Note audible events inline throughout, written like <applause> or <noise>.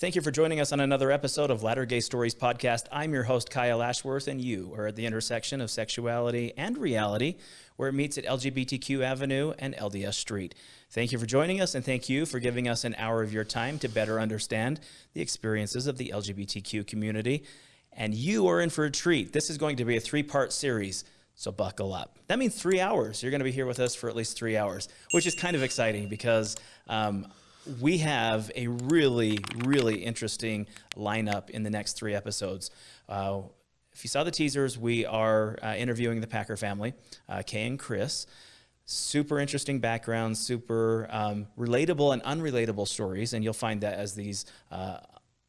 Thank you for joining us on another episode of Latter Gay Stories podcast. I'm your host, Kyle Ashworth, and you are at the intersection of sexuality and reality, where it meets at LGBTQ Avenue and LDS Street. Thank you for joining us, and thank you for giving us an hour of your time to better understand the experiences of the LGBTQ community. And you are in for a treat. This is going to be a three part series. So buckle up. That means three hours. You're going to be here with us for at least three hours, which is kind of exciting because um, we have a really, really interesting lineup in the next three episodes. Uh, if you saw the teasers, we are uh, interviewing the Packer family, uh, Kay and Chris. Super interesting backgrounds, super um, relatable and unrelatable stories, and you'll find that as these uh,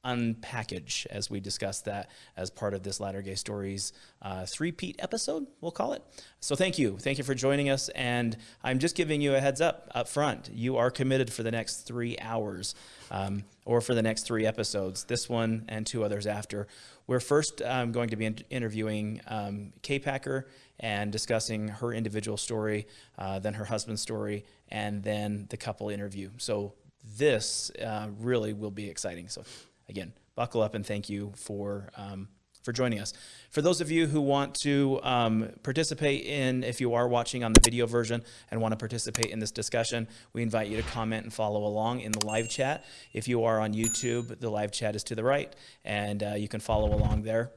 unpackage as we discuss that as part of this Latter Gay Stories uh, three-peat episode, we'll call it. So thank you. Thank you for joining us. And I'm just giving you a heads up up front. You are committed for the next three hours um, or for the next three episodes, this one and two others after. We're first um, going to be in interviewing um, Kay Packer and discussing her individual story, uh, then her husband's story, and then the couple interview. So this uh, really will be exciting. So again, buckle up and thank you for um, for joining us. For those of you who want to um, participate in, if you are watching on the video version and want to participate in this discussion, we invite you to comment and follow along in the live chat. If you are on YouTube, the live chat is to the right, and uh, you can follow along there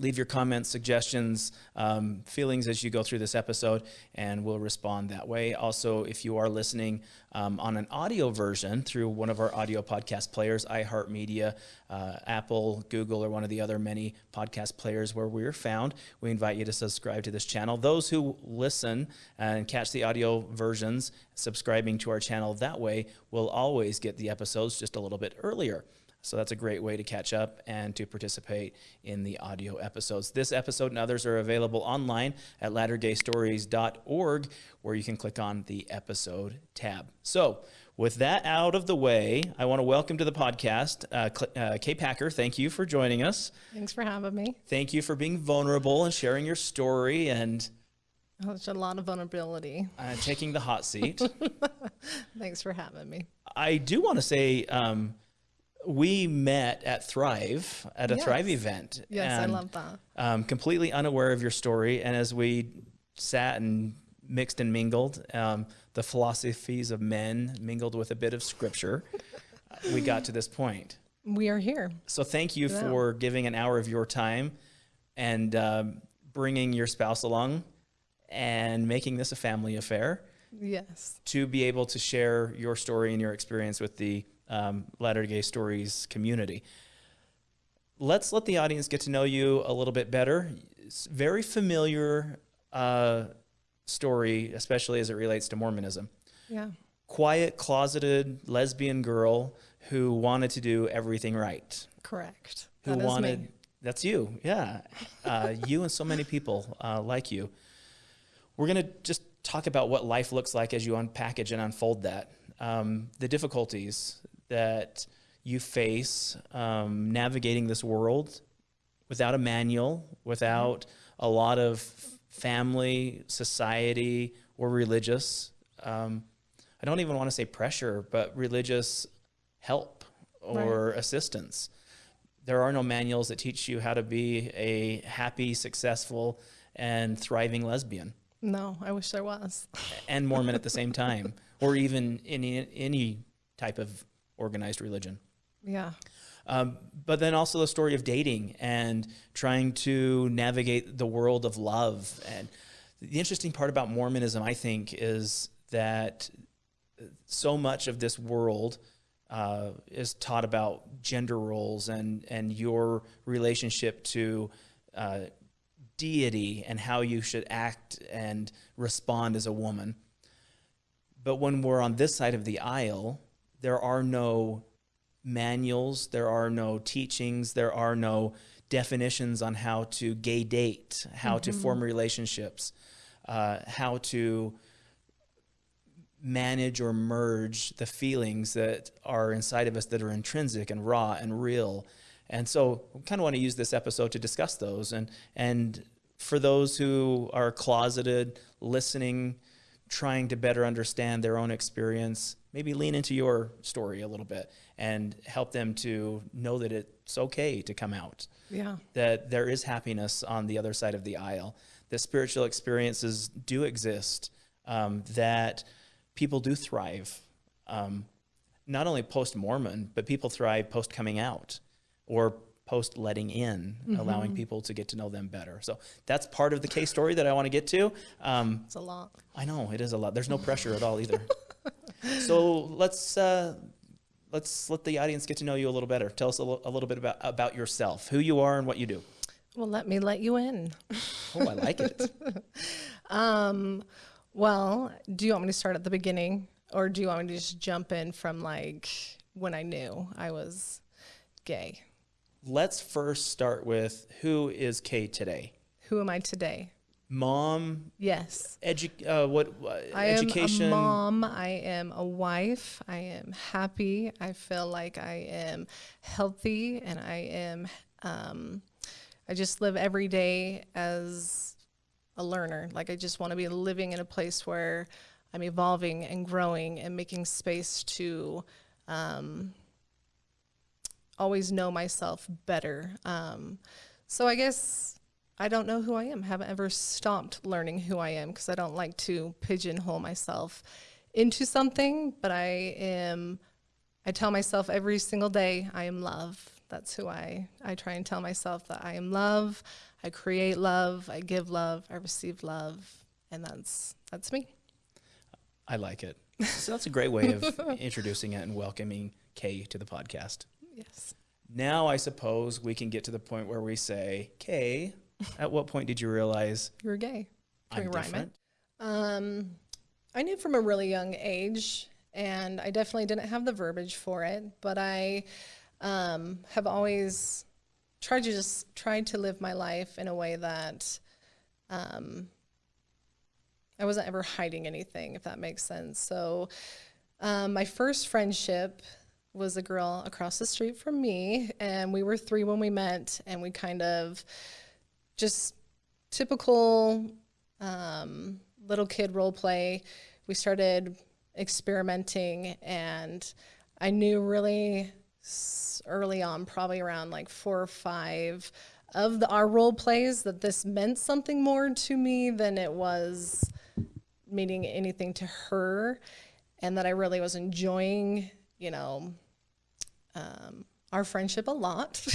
leave your comments, suggestions, um, feelings as you go through this episode, and we'll respond that way. Also, if you are listening um, on an audio version through one of our audio podcast players, iHeartMedia, uh, Apple, Google, or one of the other many podcast players where we're found, we invite you to subscribe to this channel. Those who listen and catch the audio versions, subscribing to our channel that way will always get the episodes just a little bit earlier. So that's a great way to catch up and to participate in the audio episodes. This episode and others are available online at lattergaystories.org, where you can click on the episode tab. So, with that out of the way, I want to welcome to the podcast uh, uh, Kay Packer. Thank you for joining us. Thanks for having me. Thank you for being vulnerable and sharing your story and. Oh, there's a lot of vulnerability. Uh, taking the hot seat. <laughs> Thanks for having me. I do want to say, um, we met at Thrive at a yes. Thrive event. Yes, and, I love that. Um, completely unaware of your story, and as we sat and mixed and mingled, um, the philosophies of men mingled with a bit of scripture, we got to this point. We are here. So thank you yeah. for giving an hour of your time and um, bringing your spouse along and making this a family affair. Yes. To be able to share your story and your experience with the um, Latter Gay Stories community. Let's let the audience get to know you a little bit better. It's very familiar uh, story, especially as it relates to Mormonism. Yeah. Quiet, closeted lesbian girl who wanted to do everything right. Correct. Who that wanted. That's you, yeah. Uh, you and so many people uh, like you. We're going to just talk about what life looks like as you unpackage and unfold that. Um, the difficulties, that you face um, navigating this world without a manual, without a lot of family, society, or religious. Um, I don't even want to say pressure, but religious help or right. assistance. There are no manuals that teach you how to be a happy, successful, and thriving lesbian. No, I wish there was. and Mormon at the same time, or even any any type of organized religion. Yeah. Um, but then also the story of dating and trying to navigate the world of love. And the interesting part about Mormonism, I think, is that so much of this world uh, is taught about gender roles and, and your relationship to uh, deity and how you should act and respond as a woman. But when we're on this side of the aisle, there are no manuals, there are no teachings, there are no definitions on how to gay date, how mm-hmm. to form relationships, uh, how to manage or merge the feelings that are inside of us that are intrinsic and raw and real. And so we kind of want to use this episode to discuss those. And, and for those who are closeted, listening trying to better understand their own experience, maybe lean into your story a little bit and help them to know that it's okay to come out, Yeah. that there is happiness on the other side of the aisle, that spiritual experiences do exist, um, that people do thrive. Um, not only post Mormon, but people thrive post coming out or post letting in, allowing people to get to know them better. So that's part of the Kay's story that I want to get to. Um, It's a lot. I know it is a lot. There's no pressure at all either. <laughs> so let's uh, let's let the audience get to know you a little better. Tell us a, a little bit about about yourself, who you are, and what you do. Well, let me let you in. <laughs> Oh, I like it. <laughs> Um, well, do you want me to start at the beginning or do you want me to just jump in from like when I knew I was gay? Let's first start with who is Kay today. Who am I today? Mom, Yes. edu- uh, what uh, I education? am a mom. I am a wife. I am happy. I feel like I am healthy and I am, um, I just live every day as a learner. Like I just want to be living in a place where I'm evolving and growing and making space to um, always know myself better. Um, so I guess I don't know who I am. Haven't ever stopped learning who I am because I don't like to pigeonhole myself into something. But I am. I tell myself every single day I am love. That's who I. I try and tell myself that I am love. I create love. I give love. I receive love, and that's that's me. I like it. So that's a great way of <laughs> introducing it and welcoming Kay to the podcast. Yes. Now I suppose we can get to the point where we say, Kay, at what point did you realize You're gay. Can I'm different? Um, I knew from a really young age, and I definitely didn't have the verbiage for it, but I um, have always tried to just tried to live my life in a way that um, I wasn't ever hiding anything, if that makes sense. So, um, my first friendship was a girl across the street from me, and we were three when we met, and we kind of just typical um, little kid role play. We started experimenting, and I knew really early on, probably around like four or five of the, our role plays, that this meant something more to me than it was meaning anything to her, and that I really was enjoying, you know, um, our friendship a lot,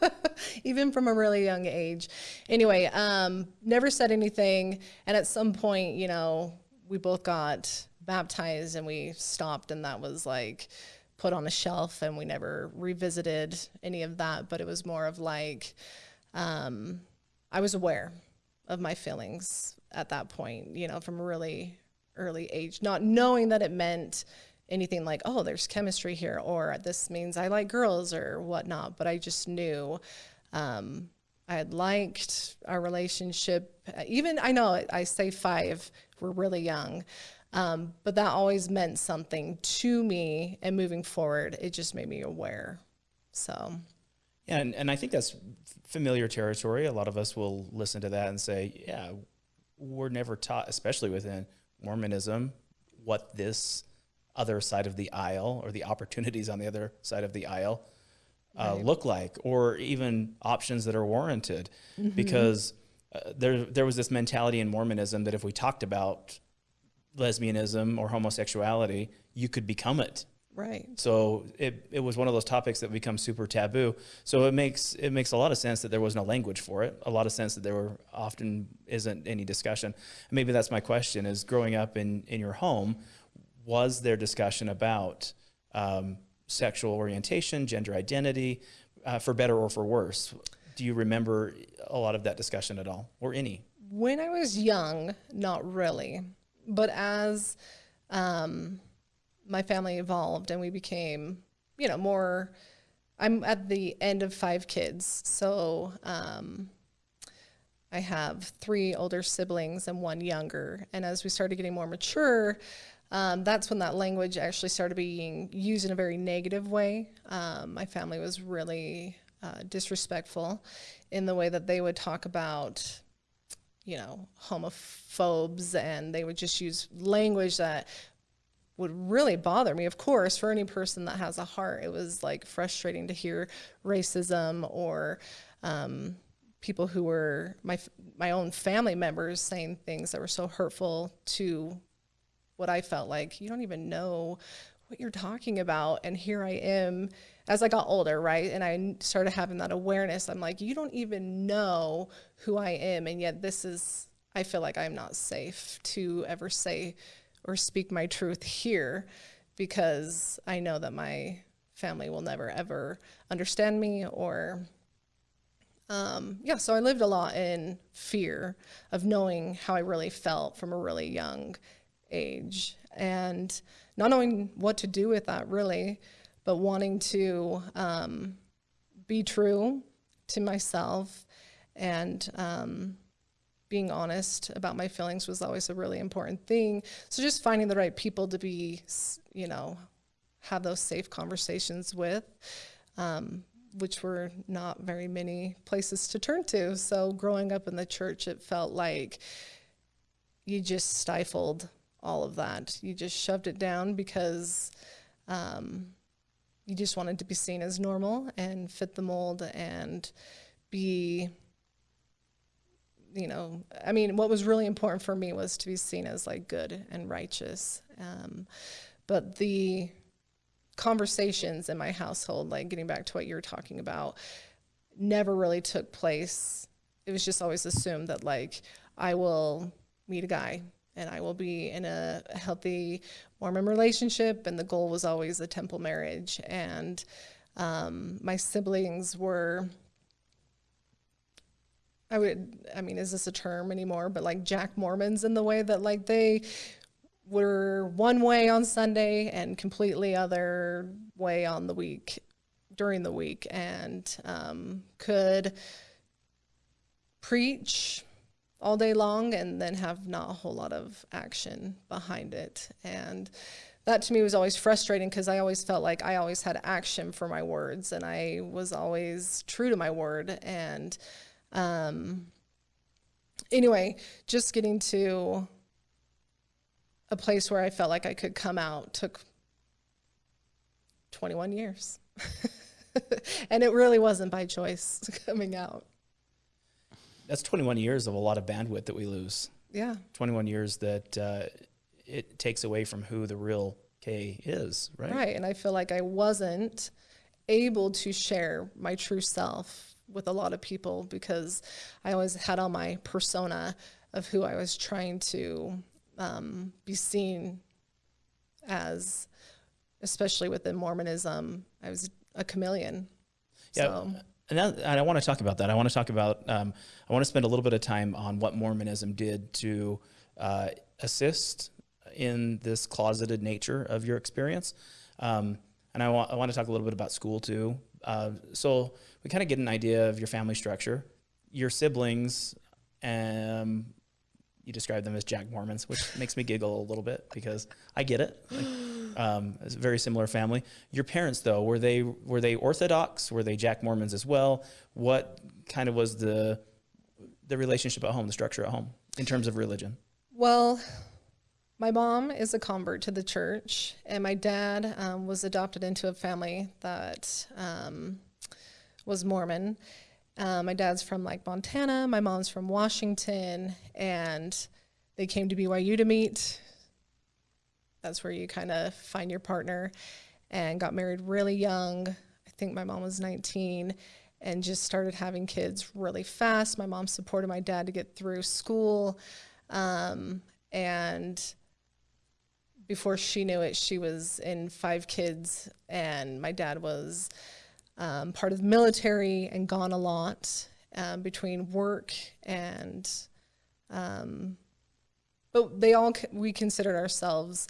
<laughs> even from a really young age. Anyway, um, never said anything, and at some point, you know, we both got baptized and we stopped, and that was like put on a shelf, and we never revisited any of that. But it was more of like, um, I was aware of my feelings at that point, you know, from a really early age, not knowing that it meant anything like, oh, there's chemistry here, or this means I like girls or whatnot. But I just knew um, I had liked our relationship. Even I know I say five, we're really young. Um, but that always meant something to me, and moving forward, it just made me aware. So, Yeah, and, and I think that's familiar territory. A lot of us will listen to that and say, yeah, we're never taught, especially within Mormonism, what this other side of the aisle or the opportunities on the other side of the aisle uh, look like, or even options that are warranted. Because uh, there, there was this mentality in Mormonism that if we talked about lesbianism or homosexuality, you could become it. right. So it, it was one of those topics that become super taboo. So it makes it makes a lot of sense that there was no language for it. A lot of sense that there were often isn't any discussion. Maybe that's my question: is growing up in in your home, was there discussion about um, sexual orientation, gender identity, uh, for better or for worse? Do you remember a lot of that discussion at all, or any? When I was young, not really. But as um, my family evolved and we became, you know, more, I'm at the end of five kids. So um, I have three older siblings and one younger. And as we started getting more mature, um, that's when that language actually started being used in a very negative way. Um, my family was really uh, disrespectful in the way that they would talk about you know, homophobes and they would just use language that would really bother me. Of course, for any person that has a heart, it was like frustrating to hear racism or um, people who were my my own family members saying things that were so hurtful to what I felt like. You don't even know what you're talking about. And here I am as I got older right? And I started having that awareness. I'm like you don't even know who I am. And yet this is I feel like I'm not safe to ever say or speak my truth here because I know that my family will never ever understand me or um, yeah, so I lived a lot in fear of knowing how I really felt from a really young age and not knowing what to do with that really, but wanting to um, be true to myself and um, being honest about my feelings was always a really important thing. So just finding the right people to be, you know, have those safe conversations with. Um, which were not very many places to turn to. So growing up in the church, it felt like you just stifled all of that. You just shoved it down because um, you just wanted to be seen as normal and fit the mold and be, you know, I mean, what was really important for me was to be seen as like good and righteous. Um, but the conversations in my household, like getting back to what you were talking about, never really took place. It was just always assumed that like I will meet a guy and I will be in a healthy Mormon relationship, and the goal was always a temple marriage. And um, my siblings were, I would, I mean, is this a term anymore? But like Jack Mormons in the way that like they were one way on Sunday and completely other way on the week during the week and um, could preach all day long and then have not a whole lot of action behind it. And that to me was always frustrating because I always felt like I always had action for my words and I was always true to my word. And um, anyway, just getting to a place where I felt like I could come out took 21 years. <laughs> and it really wasn't by choice <laughs> coming out. That's 21 years of a lot of bandwidth that we lose. Yeah. 21 years that uh, it takes away from who the real Kay is, right? Right. And I feel like I wasn't able to share my true self with a lot of people because I always had on my persona of who I was trying to um, be seen as, especially within Mormonism, I was a chameleon. Yeah. So. And, that, and I want to talk about that. I want to talk about, um, I want to spend a little bit of time on what Mormonism did to uh, assist in this closeted nature of your experience. Um, and I, wa I want to talk a little bit about school too. Uh, so we kind of get an idea of your family structure. Your siblings um, you describe them as Jack Mormons, which makes me giggle a little bit because I get it. Like, um, very similar family. Your parents, though, were they were they Orthodox? Were they Jack Mormons as well? What kind of was the the relationship at home, the structure at home in terms of religion? Well, my mom is a convert to the church, and my dad um, was adopted into a family that um, was Mormon. Um, my dad's from like Montana, my mom's from Washington, and they came to BYU to meet. That's where you kind of find your partner and got married really young. I think my mom was 19 and just started having kids really fast. My mom supported my dad to get through school. Um, and before she knew it, she was in five kids, and my dad was um, part of the military and gone a lot um, between work and, um, but they all, we considered ourselves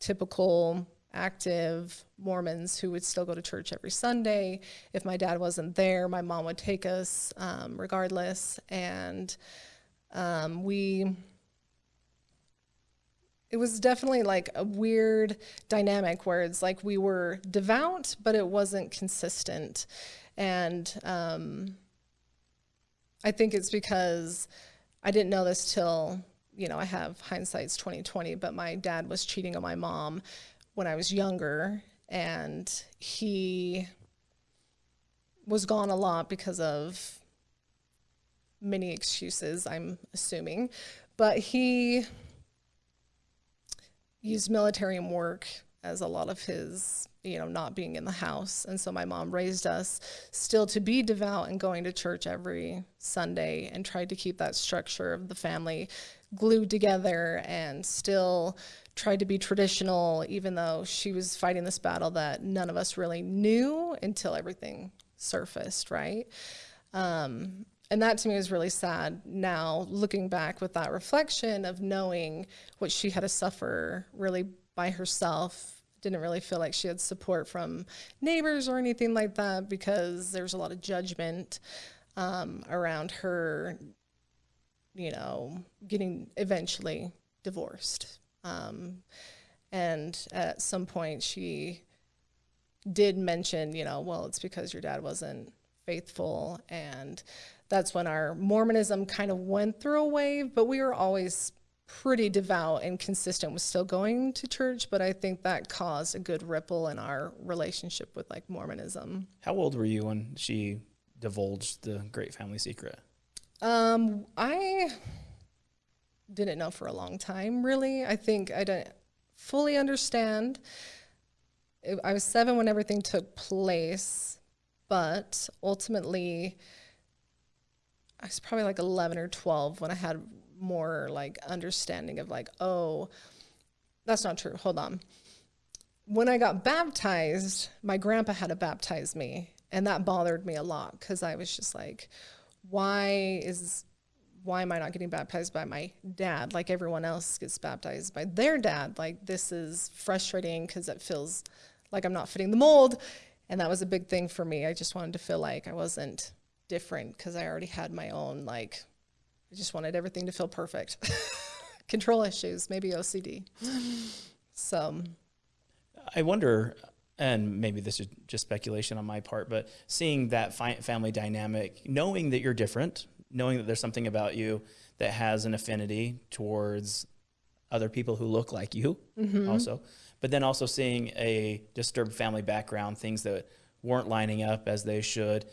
typical active Mormons who would still go to church every Sunday. If my dad wasn't there, my mom would take us um, regardless. And um, we, it was definitely like a weird dynamic where it's like we were devout, but it wasn't consistent. And um, I think it's because I didn't know this till, you know, I have hindsight's 2020, but my dad was cheating on my mom when I was younger and he was gone a lot because of many excuses, I'm assuming. But he used military and work as a lot of his, you know, not being in the house. And so my mom raised us still to be devout and going to church every Sunday and tried to keep that structure of the family glued together and still tried to be traditional, even though she was fighting this battle that none of us really knew until everything surfaced, right? Um, and that to me is really sad now looking back with that reflection of knowing what she had to suffer really by herself didn't really feel like she had support from neighbors or anything like that because there's a lot of judgment um, around her you know getting eventually divorced. Um, and at some point she did mention you know well it's because your dad wasn't faithful. And that's when our Mormonism kind of went through a wave, but we were always pretty devout and consistent with still going to church, but I think that caused a good ripple in our relationship with like Mormonism. How old were you when she divulged the great family secret? Um, I didn't know for a long time, really. I think I didn't fully understand. I was seven when everything took place, but ultimately, I was probably like 11 or 12 when I had more like understanding of like, oh, that's not true. Hold on. When I got baptized, my grandpa had to baptize me, and that bothered me a lot because I was just like, why is why am I not getting baptized by my dad like everyone else gets baptized by their dad? Like this is frustrating because it feels like I'm not fitting the mold. And that was a big thing for me. I just wanted to feel like I wasn't different because I already had my own, like, I just wanted everything to feel perfect. <laughs> Control issues, maybe OCD. So I wonder, and maybe this is just speculation on my part, but seeing that family dynamic, knowing that you're different, knowing that there's something about you that has an affinity towards other people who look like you mm-hmm. also, but then also seeing a disturbed family background, things that weren't lining up as they should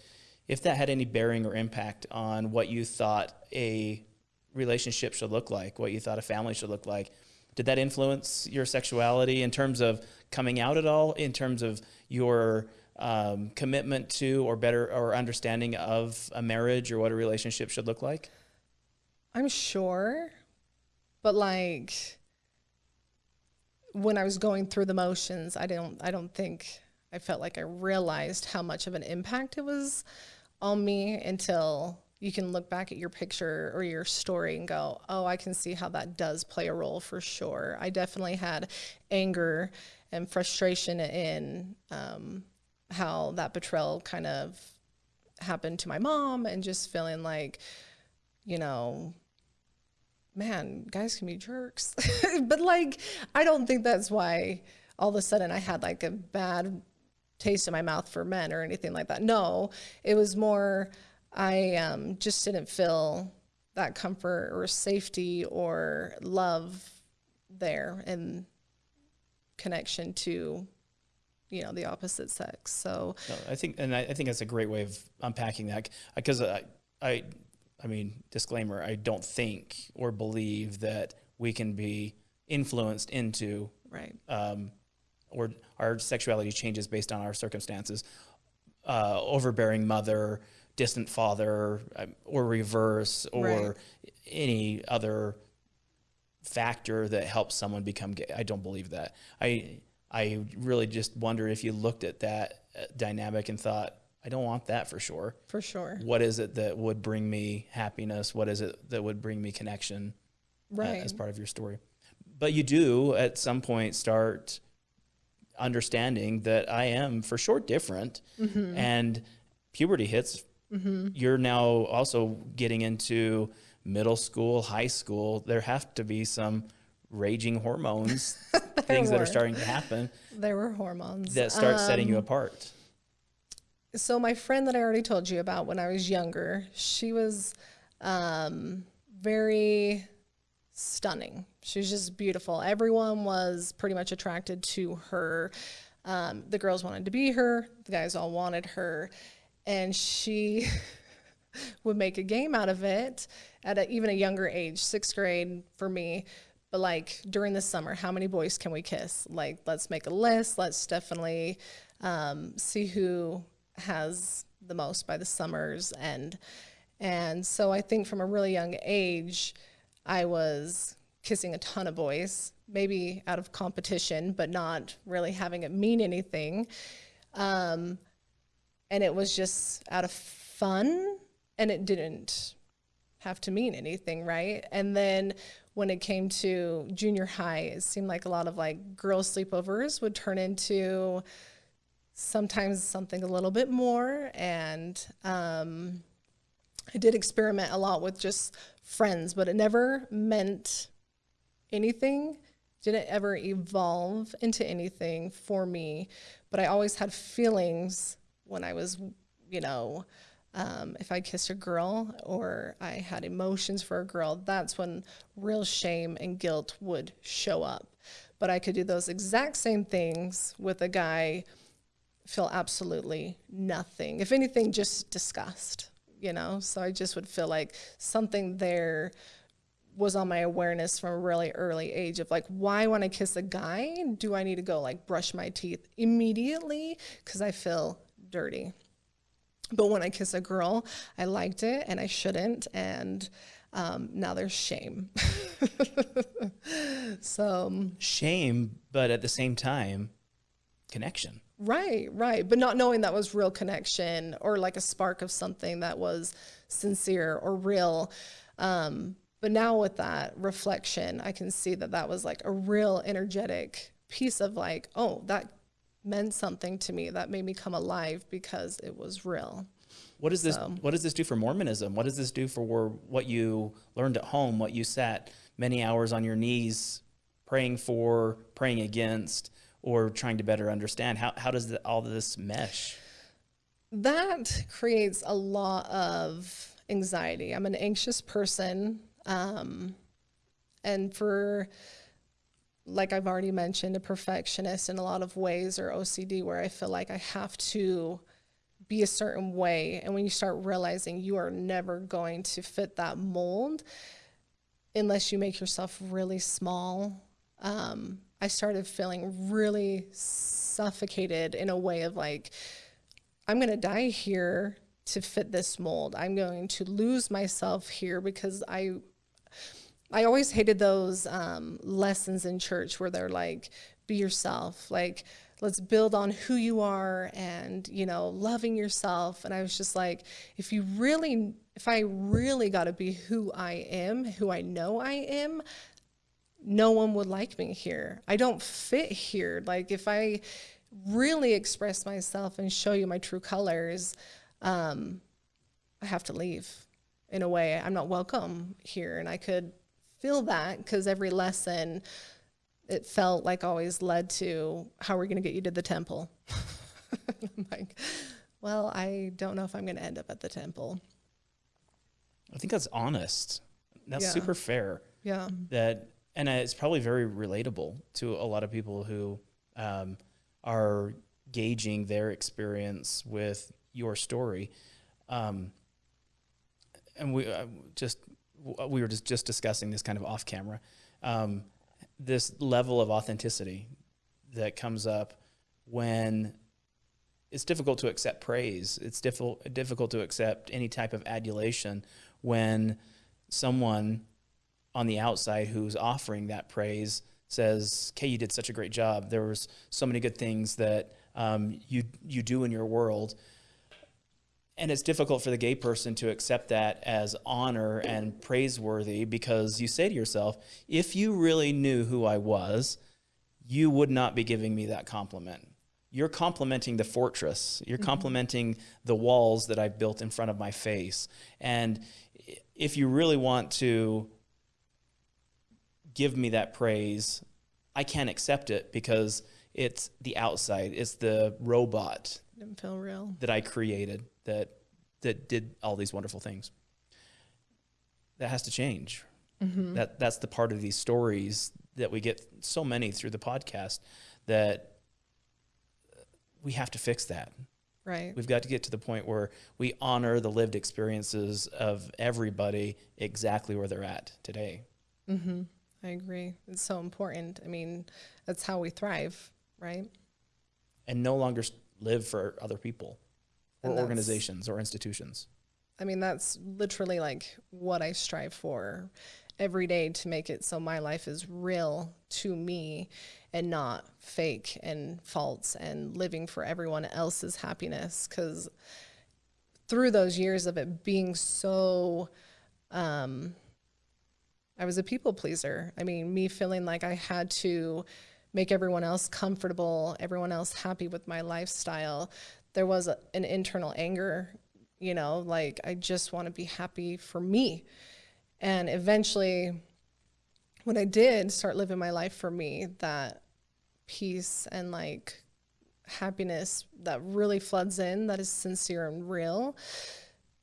if that had any bearing or impact on what you thought a relationship should look like, what you thought a family should look like. Did that influence your sexuality in terms of coming out at all, in terms of your um, commitment to or better or understanding of a marriage or what a relationship should look like? I'm sure, but like when I was going through the motions, I don't I don't think I felt like I realized how much of an impact it was on me until you can look back at your picture or your story and go, oh, I can see how that does play a role for sure. I definitely had anger and frustration in um, how that betrayal kind of happened to my mom and just feeling like, you know, man, guys can be jerks. <laughs> but like, I don't think that's why all of a sudden I had like a bad taste in my mouth for men or anything like that. No, it was more, I um, just didn't feel that comfort or safety or love there and connection to you know the opposite sex so no, i think and I, I, think that's a great way of unpacking that because I, I i mean disclaimer i don't think or believe that we can be influenced into right um, or our sexuality changes based on our circumstances. Uh, overbearing mother, distant father, um, or reverse, or right. any other factor that helps someone become gay. I don't believe that. I I really just wonder if you looked at that uh, dynamic and thought, I don't want that for sure. For sure. What is it that would bring me happiness? What is it that would bring me connection? Uh, right. Uh, as part of your story. But you do at some point start understanding that I am for sure different mm-hmm. and puberty hits. Mm-hmm. You're now also getting into middle school, high school. There have to be some raging hormones, <laughs> things were. that are starting to happen. There were hormones that start um, setting you um, apart. So my friend that I already told you about when I was younger, she was um, very stunning. She was just beautiful. Everyone was pretty much attracted to her. Um, the girls wanted to be her, the guys all wanted her. And she <laughs> would make a game out of it at a, even a younger age, sixth grade for me. But like during the summer, how many boys can we kiss? Like, let's make a list. Let's definitely um, see who has the most by the summer's end. And so I think from a really young age, I was kissing a ton of boys, maybe out of competition, but not really having it mean anything. Um, and it was just out of fun, and it didn't have to mean anything, right? And then when it came to junior high, it seemed like a lot of like girls' sleepovers would turn into sometimes something a little bit more. And um, I did experiment a lot with just friends, but it never meant anything, didn't ever evolve into anything for me. But I always had feelings when I was, you know, um, if I kissed a girl or I had emotions for a girl, that's when real shame and guilt would show up. But I could do those exact same things with a guy, feel absolutely nothing. If anything, just disgust you know? So I just would feel like something there was on my awareness from a really early age of like, why when I kiss a guy, do I need to go like brush my teeth immediately? Because I feel dirty. But when I kiss a girl, I liked it and I shouldn't. And um, now there's shame. <laughs> so um, shame, but at the same time, connection. Right, right. But not knowing that was real connection or like a spark of something that was sincere or real. Um, but now with that reflection, I can see that that was like a real energetic piece of like, oh, that meant something to me. That made me come alive because it was real. What does this so. what does this do for Mormonism? What does this do for what you learned at home, what you sat many hours on your knees praying for, praying against? or trying to better understand? How, how does the, all this mesh? That creates a lot of anxiety. I'm an anxious person. Um, and for, like I've already mentioned, a perfectionist in a lot of ways or OCD where I feel like I have to be a certain way. And when you start realizing you are never going to fit that mold unless you make yourself really small, um, I started feeling really suffocated in a way of like, I'm going to die here to fit this mold. I'm going to lose myself here because I I always hated those um, lessons in church where they're like, be yourself, like let's build on who you are and you know loving yourself. And I was just like, if you really, if I really got to be who I am, who I know I am, no one would like me here. I don't fit here. Like if I really express myself and show you my true colors, um, I have to leave. In a way, I'm not welcome here. And I could feel that because every lesson, it felt like always led to how we're going to get you to the temple. <laughs> I'm like, well, I don't know if I'm going to end up at the temple. I think that's honest. That's yeah. super fair. Yeah. That and it's probably very relatable to a lot of people who um, are gauging their experience with your story. Um, and we uh, just we were just, just discussing this kind of off camera. Um, this level of authenticity that comes up when it's difficult to accept praise. It's difficult difficult to accept any type of adulation when someone on the outside who's offering that praise says, "Kay, you did such a great job. There was so many good things that um, you you do in your world." And it's difficult for the gay person to accept that as honor and praiseworthy because you say to yourself, if you really knew who I was, you would not be giving me that compliment. You're complimenting the fortress. You're mm-hmm. complimenting the walls that I've built in front of my face. And if you really want to give me that praise, I can't accept it because it's the outside. It's the robot. Didn't feel real. That I created that that did all these wonderful things. that has to change. Mm-hmm. That that's the part of these stories that we get so many through the podcast that we have to fix that. Right. We've got to get to the point where we honor the lived experiences of everybody exactly where they're at today. Mm-hmm. I agree. It's so important. I mean, that's how we thrive, right? and no longer live for other people or organizations or institutions. I mean, that's literally like what I strive for every day to make it so my life is real to me and not fake and false and living for everyone else's happiness. Because through those years of it being so, um, I was a people pleaser. I mean, me feeling like I had to make everyone else comfortable, everyone else happy with my lifestyle. There was a, an internal anger, you know, like I just want to be happy for me. And eventually, when I did start living my life for me, that peace and like happiness that really floods in, that is sincere and real,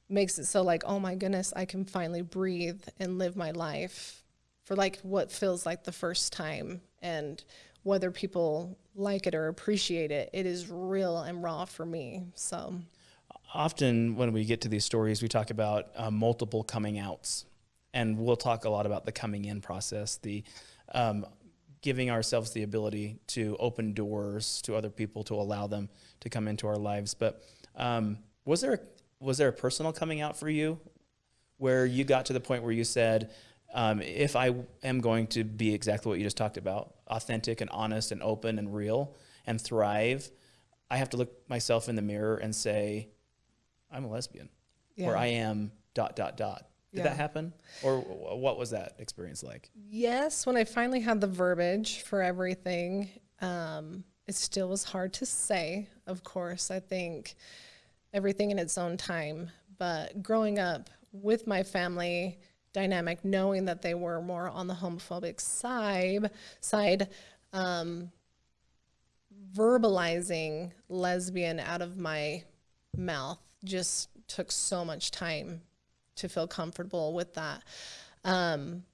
makes it so like, oh my goodness, I can finally breathe and live my life for like what feels like the first time. And whether people like it or appreciate it, it is real and raw for me. So, Often, when we get to these stories, we talk about uh, multiple coming outs, and we'll talk a lot about the coming in process, the um, giving ourselves the ability to open doors to other people to allow them to come into our lives. But um, was there a, was there a personal coming out for you, where you got to the point where you said, um, "If I am going to be exactly what you just talked about, authentic and honest and open and real and thrive, I have to look myself in the mirror and say." I'm a lesbian, or I am dot dot dot. Did Yeah. that happen, or what was that experience like? Yes, when I finally had the verbiage for everything, um, it still was hard to say, of course. I think everything in its own time. But growing up with my family dynamic, knowing that they were more on the homophobic side, side um, verbalizing lesbian out of my mouth just took so much time to feel comfortable with that. Um,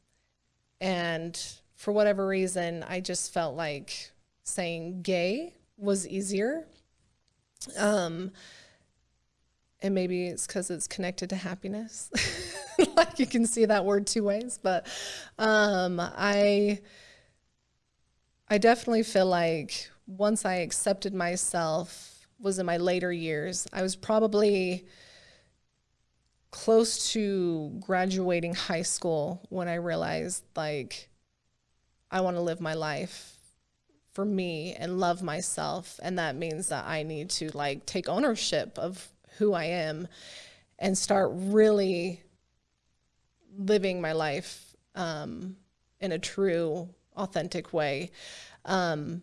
and for whatever reason, I just felt like saying gay was easier. Um, and maybe it's because it's connected to happiness. <laughs> <laughs> like you can see that word two ways, but um, I I definitely feel like once I accepted myself was in my later years. I was probably close to graduating high school when I realized like I want to live my life for me and love myself and that means that I need to like take ownership of who I am and start really living my life um, in a true authentic way um,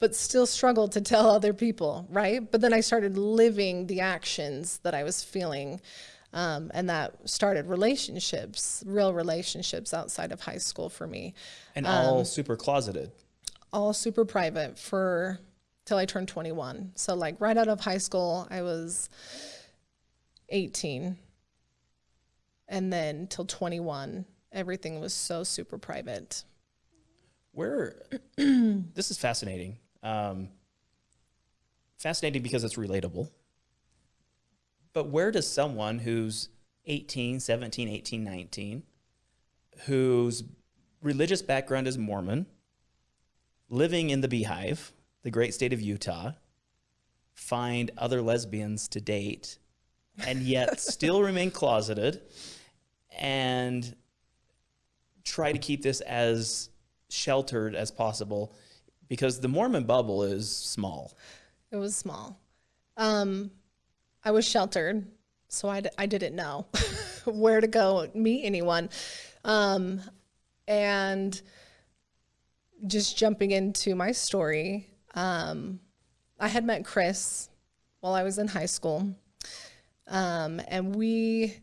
but still struggled to tell other people right but then I started living the actions that I was feeling um, and that started relationships, real relationships outside of high school for me. And Um, all super closeted. All super private for till I turned 21. So like right out of high school, I was 18. And then till 21, everything was so super private. Where <clears throat> this is fascinating. Um, fascinating because it's relatable. But where does someone who's 18, 17, 18, 19, whose religious background is Mormon, living in the beehive, the great state of Utah, find other lesbians to date and yet <laughs> still remain closeted and try to keep this as sheltered as possible because the Mormon bubble is small. It was small. Um, I was sheltered, so I, d- I didn't know <laughs> where to go meet anyone. Um, and just jumping into my story, um, I had met Chris while I was in high school. Um, and we,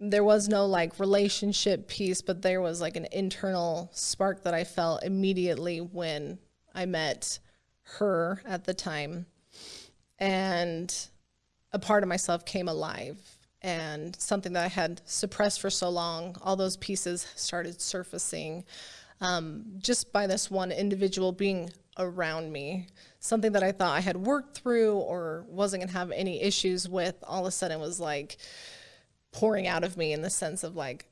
there was no like relationship piece, but there was like an internal spark that I felt immediately when I met her at the time. And a part of myself came alive. and something that I had suppressed for so long, all those pieces started surfacing um, just by this one individual being around me. Something that I thought I had worked through or wasn't going to have any issues with, all of a sudden was like pouring out of me in the sense of like,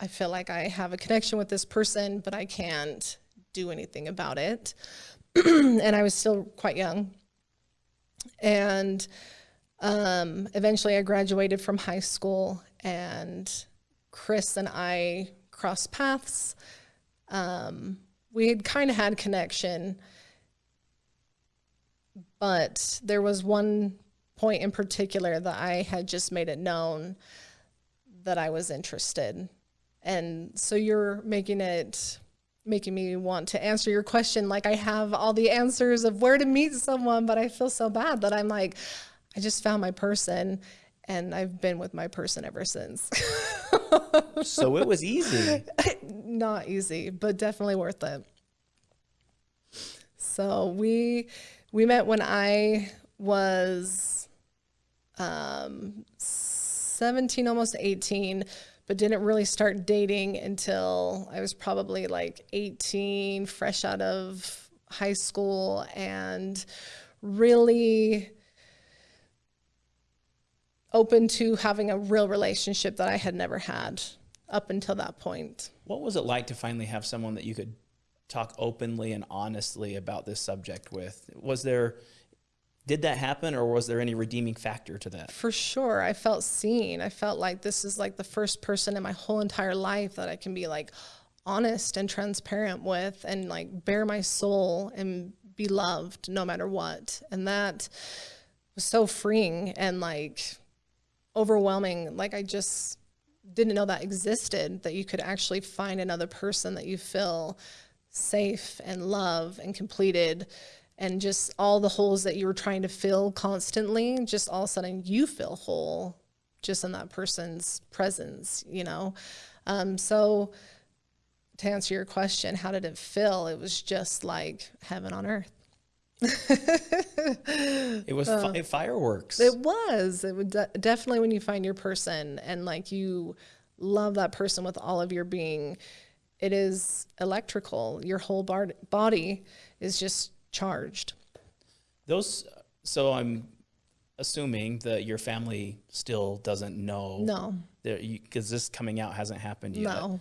I feel like I have a connection with this person, but I can't do anything about it. <clears throat> and I was still quite young. And um, eventually I graduated from high school and Chris and I crossed paths. Um, we had kind of had connection, but there was one point in particular that I had just made it known that I was interested. And so you're making it making me want to answer your question like I have all the answers of where to meet someone, but I feel so bad that I'm like, I just found my person and I've been with my person ever since. <laughs> so it was easy. <laughs> Not easy, but definitely worth it. So we we met when I was um, 17, almost 18 but didn't really start dating until I was probably like 18, fresh out of high school, and really open to having a real relationship that I had never had up until that point. What was it like to finally have someone that you could talk openly and honestly about this subject with? Was there did that happen or was there any redeeming factor to that? For sure. I felt seen. I felt like this is like the first person in my whole entire life that I can be like honest and transparent with and like bare my soul and be loved no matter what. And that was so freeing and like overwhelming. Like I just didn't know that existed, that you could actually find another person that you feel safe and love and completed and just all the holes that you were trying to fill constantly, just all of a sudden you feel whole just in that person's presence, you know? Um, so to answer your question, how did it feel? It was just like heaven on earth. it was <laughs> uh, fi fireworks. It was. It would de definitely when you find your person and like you love that person with all of your being, it is electrical. Your whole body is just charged. Those, so I'm assuming that your family still doesn't know. No. Because this coming out hasn't happened yet. No.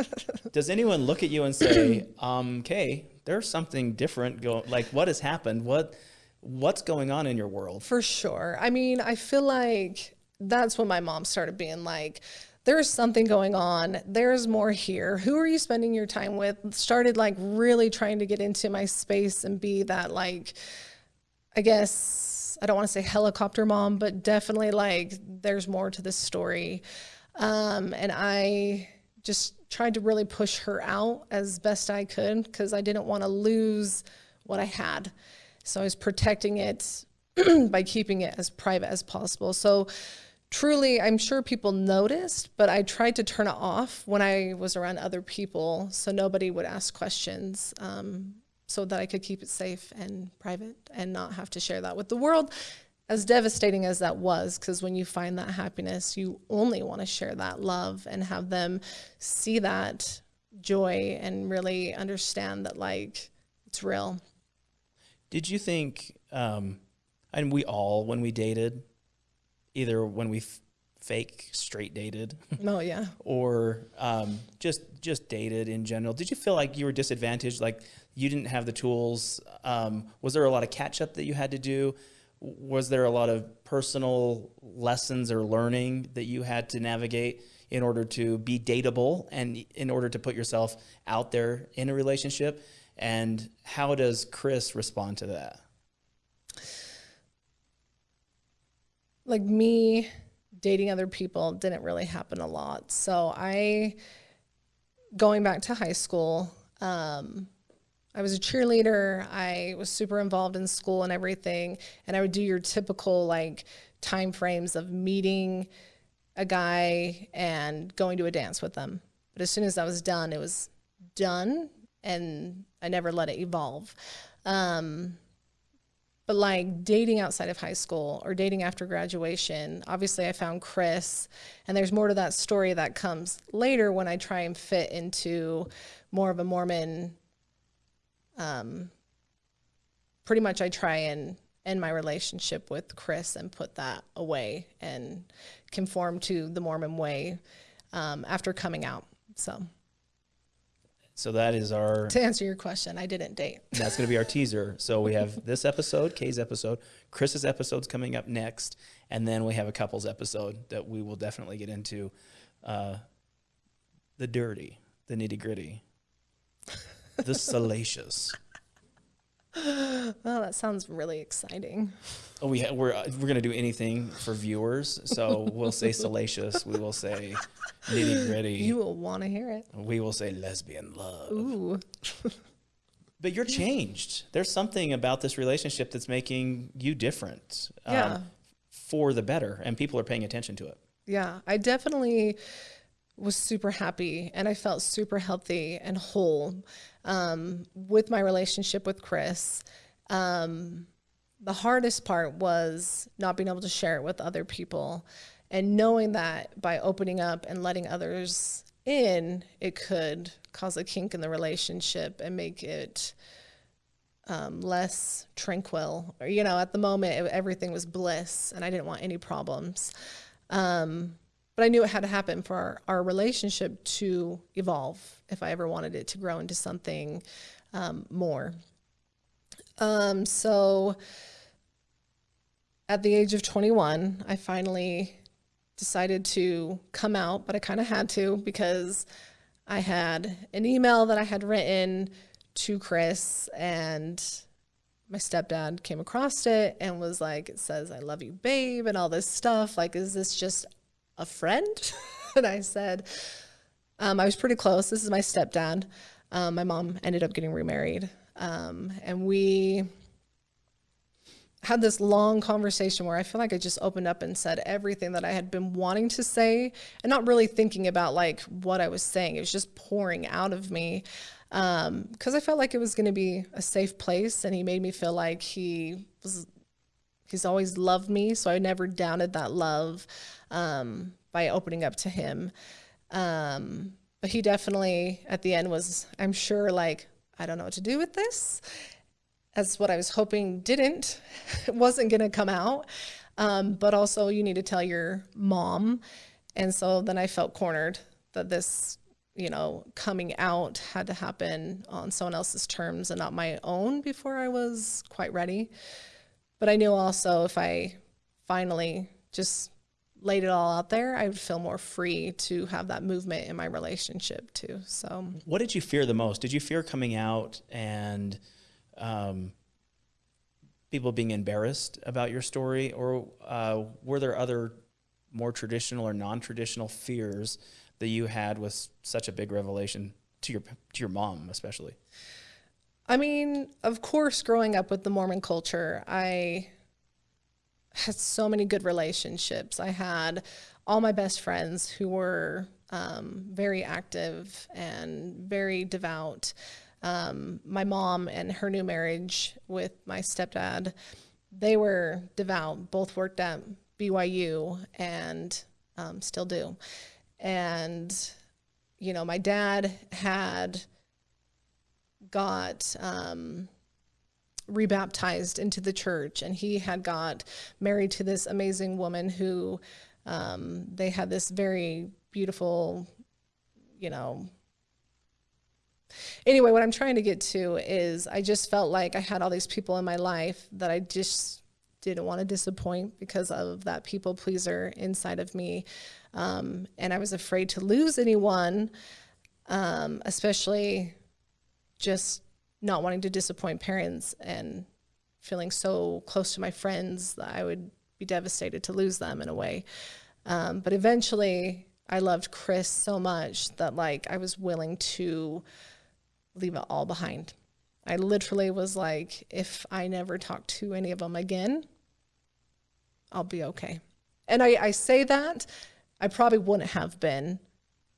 <laughs> Does anyone look at you and say, um, "Okay, there's something different going. Like, what has happened? What, what's going on in your world?" For sure. I mean, I feel like that's when my mom started being like, there's something going on. There's more here. Who are you spending your time with? Started like really trying to get into my space and be that like, I guess, I don't want to say helicopter mom, but definitely like there's more to this story. Um, and I just tried to really push her out as best I could because I didn't want to lose what I had. So I was protecting it <clears throat> by keeping it as private as possible. So truly, I'm sure people noticed, but I tried to turn it off when I was around other people so nobody would ask questions um, so that I could keep it safe and private and not have to share that with the world. As devastating as that was, because when you find that happiness, you only want to share that love and have them see that joy and really understand that, like, it's real. Did you think, um, and we all, when we dated, either when we fake straight dated. No, yeah. <laughs> or um, just just dated in general. Did you feel like you were disadvantaged? Like you didn't have the tools? Um, was there a lot of catch up that you had to do? Was there a lot of personal lessons or learning that you had to navigate in order to be dateable and in order to put yourself out there in a relationship? And how does Chris respond to that? Like me dating other people didn't really happen a lot. So I, going back to high school, um, I was a cheerleader. I was super involved in school and everything. And I would do your typical like time frames of meeting a guy and going to a dance with them. But as soon as that was done, it was done and I never let it evolve. Um, But like dating outside of high school or dating after graduation, obviously I found Chris, and there's more to that story that comes later when I try and fit into more of a Mormon. Um, pretty much, I try and end my relationship with Chris and put that away and conform to the Mormon way um, after coming out. So. So that is our. To answer your question, I didn't date. <laughs> That's going to be our teaser. So we have this episode, Kay's episode, Chris's episode's coming up next, and then we have a couples episode that we will definitely get into, uh, the dirty, the nitty gritty, the salacious. Well, that sounds really exciting. Oh, we ha- we're uh, we're gonna do anything for viewers, so we'll say salacious. We will say nitty gritty. You will want to hear it. we will say lesbian love. Ooh. But you're changed. There's something about this relationship that's making you different. um, Yeah. for the better, and people are paying attention to it. Yeah, I definitely was super happy and I felt super healthy and whole um, with my relationship with Chris. Um, the hardest part was not being able to share it with other people and knowing that by opening up and letting others in, it could cause a kink in the relationship and make it um, less tranquil. Or, you know, at the moment, it, everything was bliss and I didn't want any problems. Um, but I knew it had to happen for our, our relationship to evolve if I ever wanted it to grow into something um, more. Um, so at the age of 21, I finally decided to come out, but I kind of had to because I had an email that I had written to Chris and my stepdad came across it and was like, it says, I love you, babe, and all this stuff. Like, is this just a friend? <laughs> and I said, um, I was pretty close. This is my stepdad. Um, my mom ended up getting remarried. Um, and we had this long conversation where I feel like I just opened up and said everything that I had been wanting to say and not really thinking about like what I was saying. It was just pouring out of me because um, I felt like it was going to be a safe place, and he made me feel like he was. He's always loved me, so I never doubted that love um, by opening up to him. Um, but he definitely, at the end, was I'm sure like I don't know what to do with this. That's what I was hoping didn't. <laughs> Wasn't going to come out. Um, but also, you need to tell your mom. And so then I felt cornered that this you know, coming out had to happen on someone else's terms and not my own before I was quite ready. But I knew also if I finally just laid it all out there, I would feel more free to have that movement in my relationship too. So, What did you fear the most? Did you fear coming out and um, people being embarrassed about your story, or uh, were there other more traditional or non-traditional fears that you had with such a big revelation to your to your mom, especially? I mean, of course, growing up with the Mormon culture, I had so many good relationships. I had all my best friends who were um, very active and very devout. Um, my mom and her new marriage with my stepdad, they were devout. Both worked at BYU and um, still do. And, you know, my dad had got um, rebaptized into the church, and he had got married to this amazing woman who um, they had this very beautiful, you know. Anyway, what I'm trying to get to is I just felt like I had all these people in my life that I just didn't want to disappoint because of that people pleaser inside of me. Um, and I was afraid to lose anyone, um, especially just not wanting to disappoint parents and feeling so close to my friends that I would be devastated to lose them in a way. Um, but eventually, I loved Chris so much that like I was willing to leave it all behind. I literally was like, if I never talk to any of them again, I'll be okay. And I, I say that I probably wouldn't have been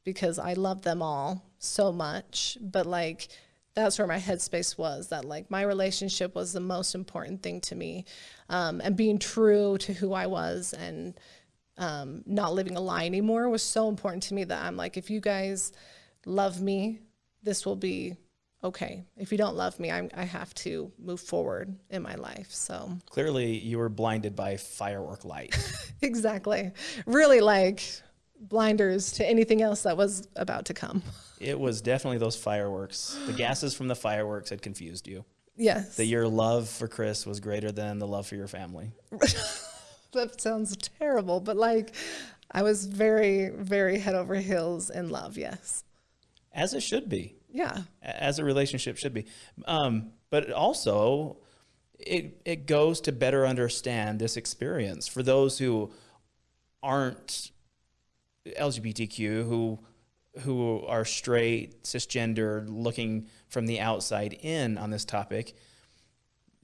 because I love them all so much. But like that's where my headspace was that like my relationship was the most important thing to me um, and being true to who i was and um, not living a lie anymore was so important to me that i'm like if you guys love me this will be okay. If you don't love me I'm, i have to move forward in my life so. Clearly, you were blinded by firework light. <laughs> exactly. Really like blinders to anything else that was about to come <laughs> it was definitely those fireworks. The gases from the fireworks had confused you. yes That your love for Chris was greater than the love for your family. <laughs> that sounds terrible, but like I was very, very head over heels in love. Yes. As it should be. Yeah. as a relationship should be. Um, but also, it it goes to better understand this experience for those who aren't LGBTQ, who who are straight, cisgender, looking from the outside in on this topic.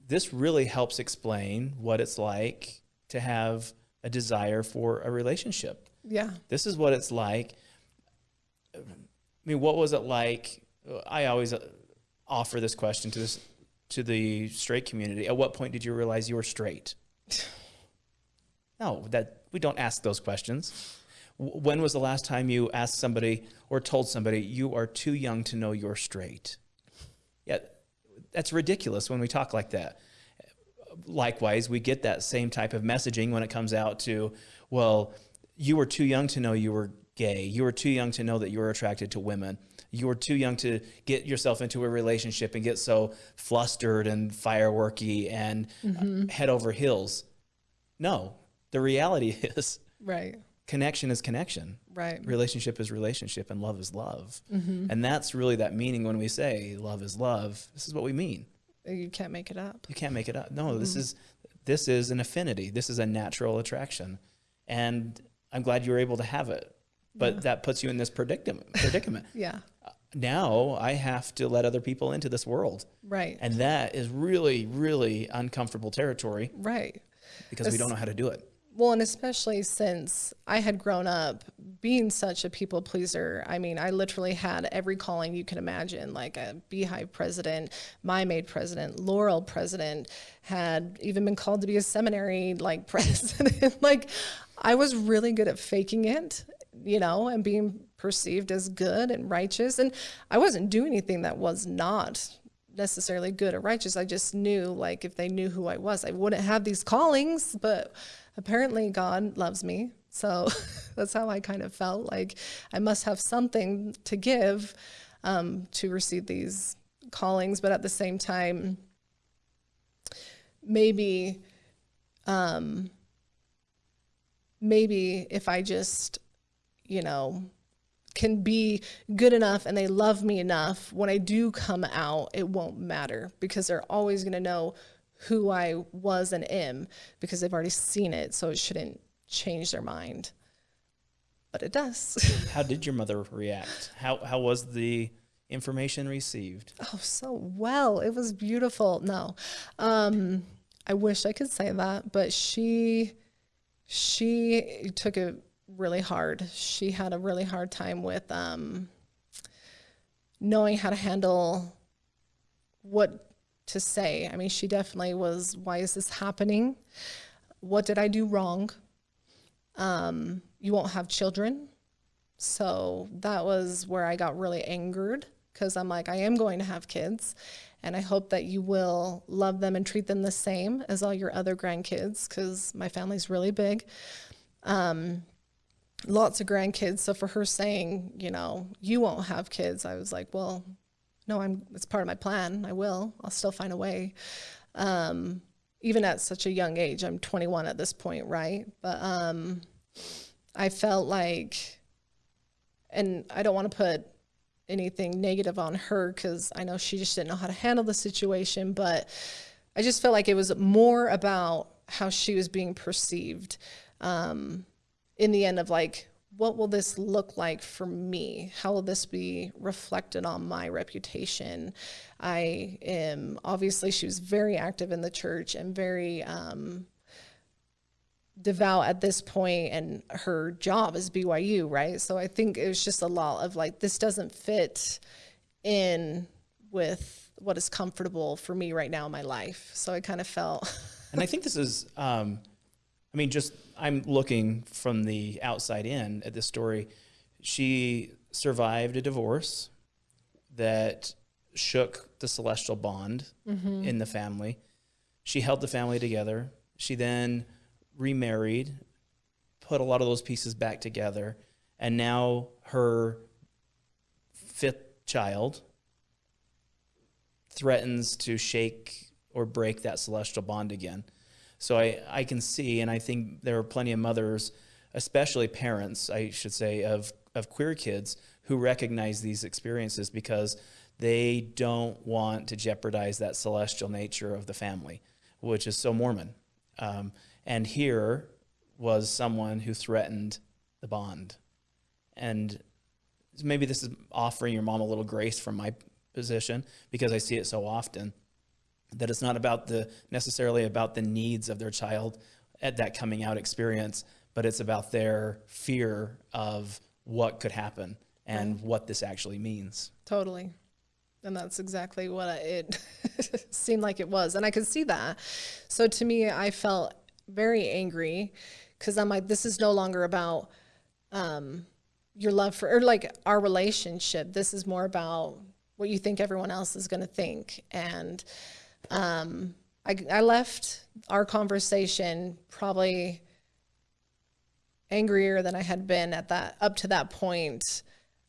This really helps explain what it's like to have a desire for a relationship Yeah. this is what it's like. I mean, what was it like? I always uh, offer this question to this to the straight community. At what point did you realize you were straight? <sighs> No, that we don't ask those questions. When was the last time you asked somebody or told somebody you are too young to know you're straight? Yeah, that's ridiculous when we talk like that likewise, we get that same type of messaging when it comes out to, well, you were too young to know you were gay. You were too young to know that you were attracted to women. You were too young to get yourself into a relationship and get so flustered and fireworky and uh, head over heels. No, the reality <laughs> is Right. Connection is connection. Right. Relationship is relationship and love is love. Mm-hmm. And that's really that meaning when we say love is love. This is what we mean. Uh, you can't make it up. You can't make it up. No, this mm-hmm. is this is an affinity. This is a natural attraction, and I'm glad you were able to have it. But that puts you in this predicament. Predicament. <laughs> Yeah. Uh, now I have to let other people into this world, Right. and that is really, really uncomfortable territory right. because we don't know how to do it. Well, and especially since I had grown up being such a people pleaser. I mean, I literally had every calling you can imagine, like a beehive president, Mia Maid president, Laurel president, had even been called to be a seminary like <laughs> president. like I was really good at faking it, you know, and being perceived as good and righteous. And I wasn't doing anything that was not necessarily good or righteous. I just knew like if they knew who I was, I wouldn't have these callings, but apparently God loves me. So <laughs> that's how I kind of felt like I must have something to give um, to receive these callings, but at the same time, maybe, um, maybe if I just, you know, can be good enough and they love me enough, when I do come out, it won't matter because they're always going to know who I was and am because they've already seen it. So it shouldn't change their mind. But it does. <laughs> How did your mother react? How how was the information received? oh, so well. It was beautiful. No. Um, I wish I could say that, but she she took it really hard. She had a really hard time with um, knowing how to handle what to say. I mean, she definitely was, why is this happening? What did I do wrong? Um, you won't have children. So that was where I got really angered because I'm like, I am going to have kids and I hope that you will love them and treat them the same as all your other grandkids because my family's really big. Um, lots of grandkids. So for her saying, you know, you won't have kids, I was like, well, no, I'm, it's part of my plan. I will, I'll still find a way. Um, even at such a young age, I'm 21 at this point, right? But, um, I felt like, and I don't want to put anything negative on her because I know she just didn't know how to handle the situation, but I just felt like it was more about how she was being perceived. Um, in the end of like, what will this look like for me? How will this be reflected on my reputation? I am obviously she was very active in the church and very um, devout at this point and her job is BYU, right? So I think it was just a lot of like this doesn't fit in with what is comfortable for me right now in my life. So I kind of felt. and I think this is, um, I mean, just I'm looking from the outside in at this story. She survived a divorce that shook the celestial bond mm-hmm. in the family. She held the family together. She then remarried, put a lot of those pieces back together, and now her fifth child threatens to shake or break that celestial bond again. So I, I can see, and I think there are plenty of mothers, especially parents, I should say, of, of queer kids who recognize these experiences because they don't want to jeopardize that celestial nature of the family, which is so Mormon. Um, and here was someone who threatened the bond. And maybe this is offering your mom a little grace from my position because I see it so often that it's not about the necessarily about the needs of their child at that coming out experience, but it's about their fear of what could happen and what this actually means. Totally. And that's exactly what it <laughs> seemed like it was. And I could see that. So to me, I felt very angry because I'm like, this is no longer about um, your love for, or like our relationship. This is more about what you think everyone else is going to think. And um, I, I left our conversation probably angrier than I had been at that up to that point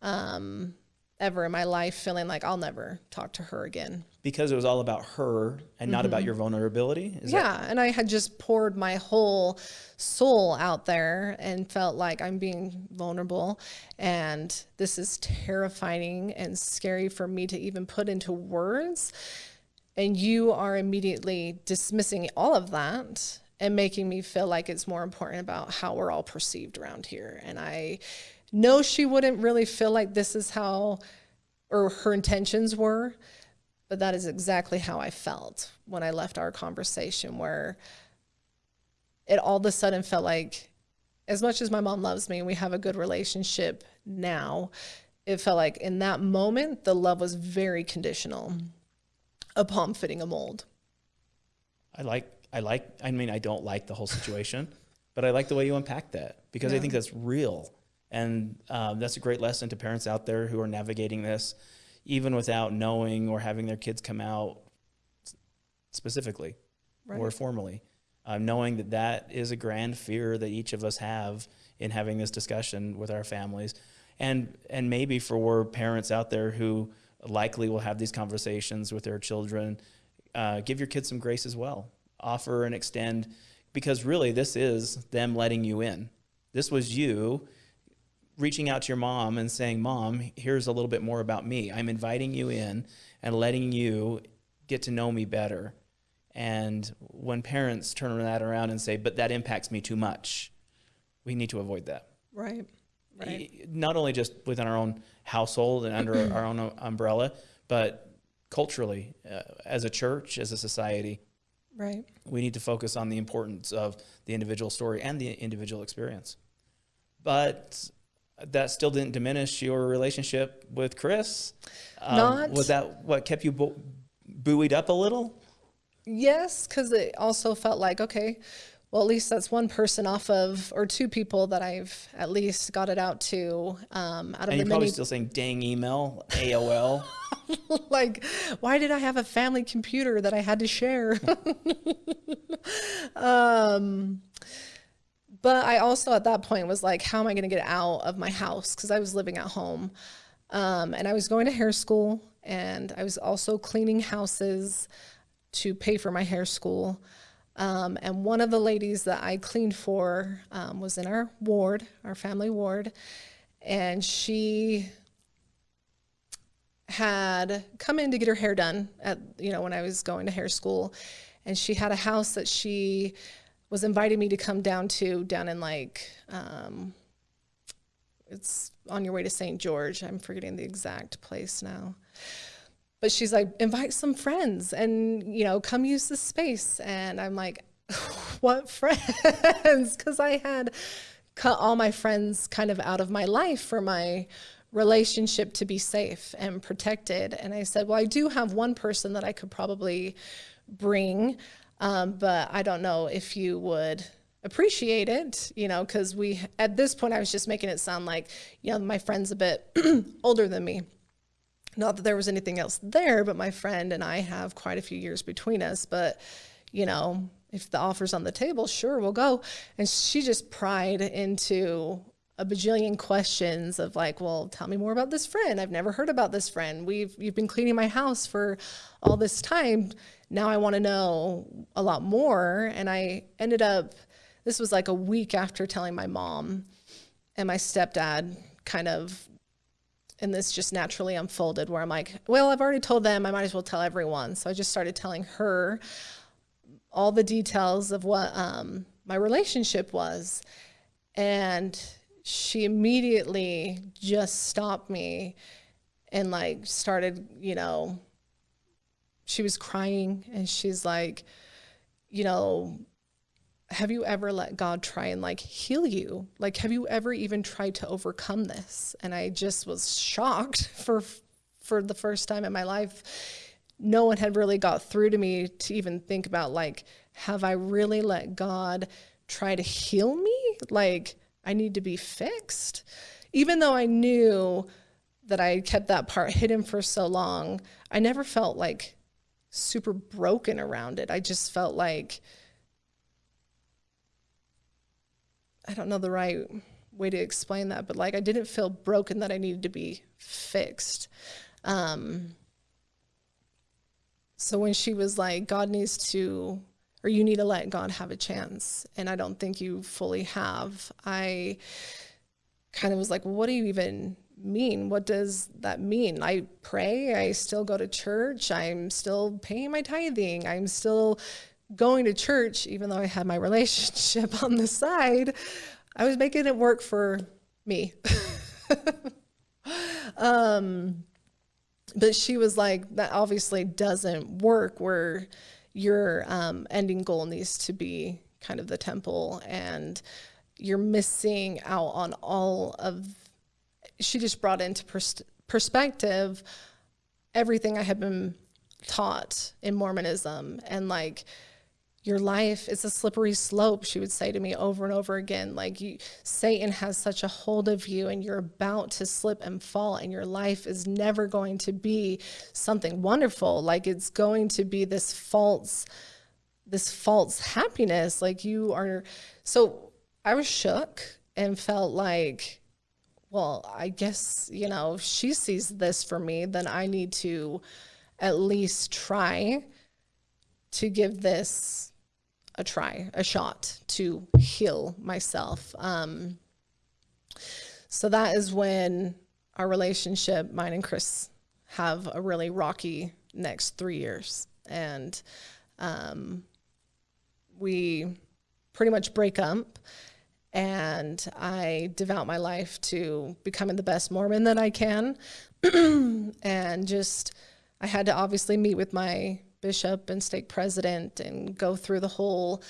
um, ever in my life, feeling like I'll never talk to her again. Because it was all about her and not mm-hmm. about your vulnerability. Is yeah, and I had just poured my whole soul out there and felt like I'm being vulnerable, and this is terrifying and scary for me to even put into words. And you are immediately dismissing all of that and making me feel like it's more important about how we're all perceived around here. And I know she wouldn't really feel like this is how, or her intentions were, but that is exactly how I felt when I left our conversation, where it all of a sudden felt like, as much as my mom loves me and we have a good relationship now, it felt like in that moment, the love was very conditional upon fitting a mold. I like, I like, I mean, I don't like the whole situation, <laughs> but I like the way you unpack that because yeah. I think that's real. And um, that's a great lesson to parents out there who are navigating this, even without knowing or having their kids come out specifically right. or formally. Um, knowing that that is a grand fear that each of us have in having this discussion with our families. And, and maybe for parents out there who likely will have these conversations with their children, uh, give your kids some grace as well. Offer and extend, because really this is them letting you in. This was you reaching out to your mom and saying, Mom, here's a little bit more about me. I'm inviting you in and letting you get to know me better. And when parents turn that around and say, But that impacts me too much, we need to avoid that. Right. Right. Not only just within our own household and under our own umbrella, but culturally, uh, as a church, as a society. Right. We need to focus on the importance of the individual story and the individual experience. But that still didn't diminish your relationship with Chris. Um, Not was that what kept you bu- buoyed up a little? Yes, because it also felt like okay, well at least that's one person off of or two people that I've at least got it out to. Um, out of and the you're probably many... still saying dang email AOL. <laughs> like, why did I have a family computer that I had to share? <laughs> um, but I also at that point was like, how am I going to get out of my house? Because I was living at home. Um, and I was going to hair school and I was also cleaning houses to pay for my hair school. Um, and one of the ladies that I cleaned for um, was in our ward, our family ward. And she had come in to get her hair done at, you know, when I was going to hair school. And she had a house that she was inviting me to come down to down in like um, it's on your way to St. George. I'm forgetting the exact place now. But she's like, invite some friends and, you know, come use the space. And I'm like, <laughs> what friends? <laughs> Because I had cut all my friends kind of out of my life for my relationship to be safe and protected. And I said, well, I do have one person that I could probably bring, um, but I don't know if you would appreciate it, you know, because we, at this point, I was just making it sound like, you know, my friend's a bit <clears throat> older than me. Not that there was anything else there, but my friend and I have quite a few years between us. But, you know, if the offer's on the table, sure, we'll go. And she just pried into a bajillion questions of like, well, tell me more about this friend. I've never heard about this friend. We've you've been cleaning my house for all this time. Now I want to know a lot more. And I ended up this was like a week after telling my mom and my stepdad kind of and this just naturally unfolded where I'm like, well, I've already told them, I might as well tell everyone. So I just started telling her all the details of what um, my relationship was. And she immediately just stopped me and like started, you know, she was crying and she's like, you know, have you ever let God try and like heal you? Like, have you ever even tried to overcome this? And I just was shocked <laughs> for, for the first time in my life. No one had really got through to me to even think about like, have I really let God try to heal me? Like, I need to be fixed. Even though I knew that I kept that part hidden for so long, I never felt like super broken around it. I just felt like, I don't know the right way to explain that, but like I didn't feel broken that I needed to be fixed. Um, so when she was like, God needs to, or you need to let God have a chance, and I don't think you fully have, I kind of was like, well, what do you even mean? What does that mean? I pray, I still go to church, I'm still paying my tithing, I'm still going to church, even though I had my <laughs> relationship on the side, I was making it work for me. <laughs> um, but she was like, that obviously doesn't work where your um, ending goal needs to be kind of the temple and you're missing out on all of, she just brought into pers perspective everything I had been taught in Mormonism and like, your life is a slippery slope she would say to me over and over again like you, satan has such a hold of you and you're about to slip and fall and your life is never going to be something wonderful. Like it's going to be this false this false happiness. Like you are so i was shook and felt like well i guess you know if she sees this for me then i need to at least try to give this a try, a shot to heal myself. Um, so that is when our relationship, mine and Chris, have a really rocky next three years. And um, we pretty much break up and I devote my life to becoming the best Mormon that I can. <clears throat> and just, I had to obviously meet with my bishop and stake president and go through the whole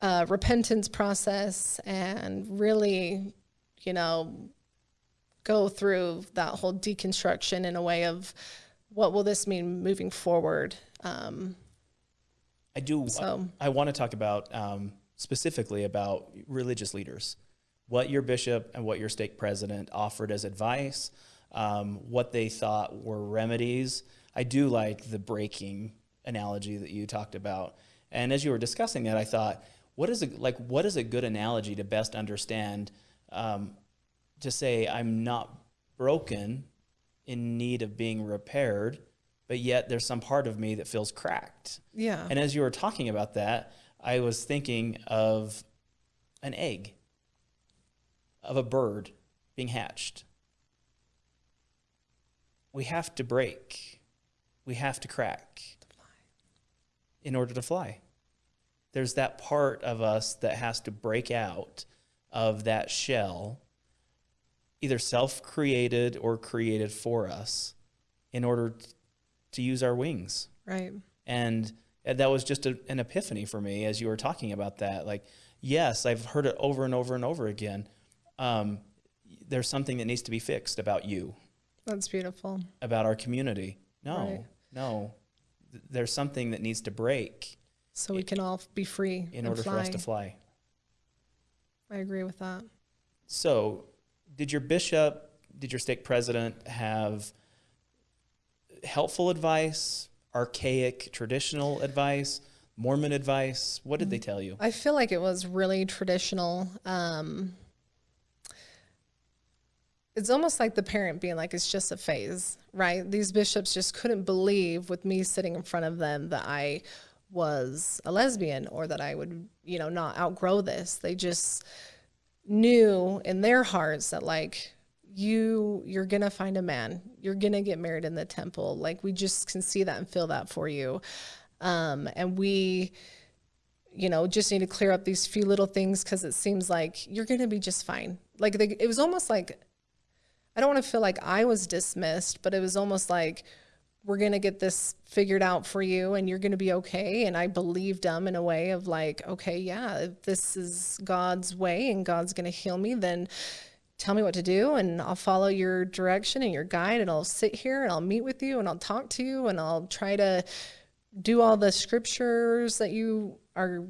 uh, repentance process and really, you know, go through that whole deconstruction in a way of what will this mean moving forward. Um, I do. So. I, I want to talk about um, specifically about religious leaders, what your bishop and what your stake president offered as advice, um, what they thought were remedies. I do like the breaking analogy that you talked about. And as you were discussing that, I thought, what is a, like what is a good analogy to best understand um, to say I'm not broken in need of being repaired, but yet there's some part of me that feels cracked. Yeah. And as you were talking about that, I was thinking of an egg of a bird being hatched. We have to break. We have to crack in order to fly. There's that part of us that has to break out of that shell, either self created or created for us, in order to use our wings. Right. And that was just a, an epiphany for me as you were talking about that. Like, yes, I've heard it over and over and over again. Um, there's something that needs to be fixed about you, That's beautiful. about our community. No, Right. no. Th- There's something that needs to break So we can all be free in order fly. for us to fly. I agree with that. So, did your bishop, did your stake president have helpful advice, archaic, traditional advice, Mormon advice? What did they tell you? I feel like it was really traditional. Um, it's almost like the parent being like, it's just a phase, right? These bishops just couldn't believe with me sitting in front of them that I was a lesbian or that I would, you know, not outgrow this. They just knew in their hearts that like you you're gonna find a man you're gonna get married in the temple like we just can see that and feel that for you um and we you know, just need to clear up these few little things because it seems like you're going to be just fine. Like they, it was almost like, I don't want to feel like I was dismissed, but it was almost like, we're going to get this figured out for you and you're going to be okay. And I believed them in a way of like, okay, yeah, if this is God's way and God's going to heal me, then tell me what to do and I'll follow your direction and your guide and I'll sit here and I'll meet with you and I'll talk to you and I'll try to do all the scriptures that you are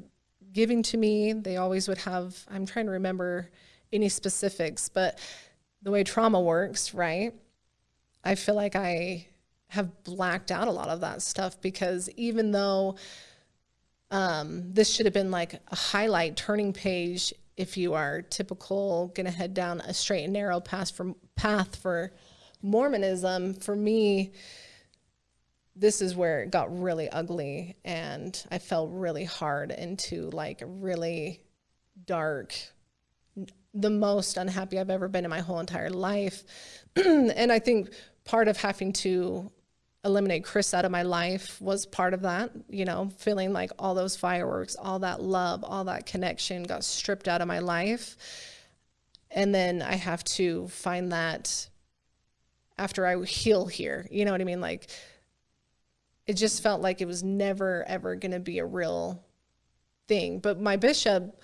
giving to me. They always would have, I'm trying to remember any specifics, but the way trauma works, right? I feel like I have blacked out a lot of that stuff because even though um, this should have been like a highlight turning page if you are typical gonna head down a straight and narrow path for path for Mormonism, for me, this is where it got really ugly and I fell really hard into like really dark the most unhappy I've ever been in my whole entire life. <clears throat> and I think part of having to eliminate Chris out of my life was part of that, you know, feeling like all those fireworks, all that love, all that connection got stripped out of my life. And then I have to find that after I heal here. You know what I mean? Like it just felt like it was never ever going to be a real thing. But my bishop,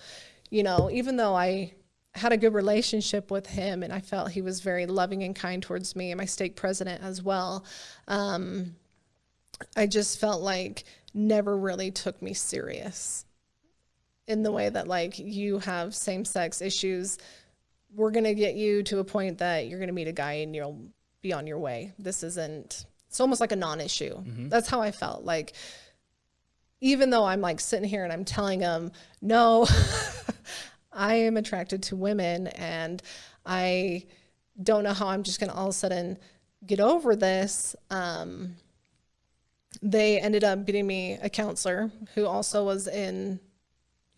you know, even though I had a good relationship with him and I felt he was very loving and kind towards me and my stake president as well, um, I just felt like never really took me serious in the way that like you have same sex issues. We're going to get you to a point that you're going to meet a guy and you'll be on your way. This isn't, it's almost like a non issue. That's how I felt. Like, even though I'm like sitting here and I'm telling him, no, <laughs> I am attracted to women and I don't know how I'm just going to all of a sudden get over this. Um, they ended up getting me a counselor who also was in,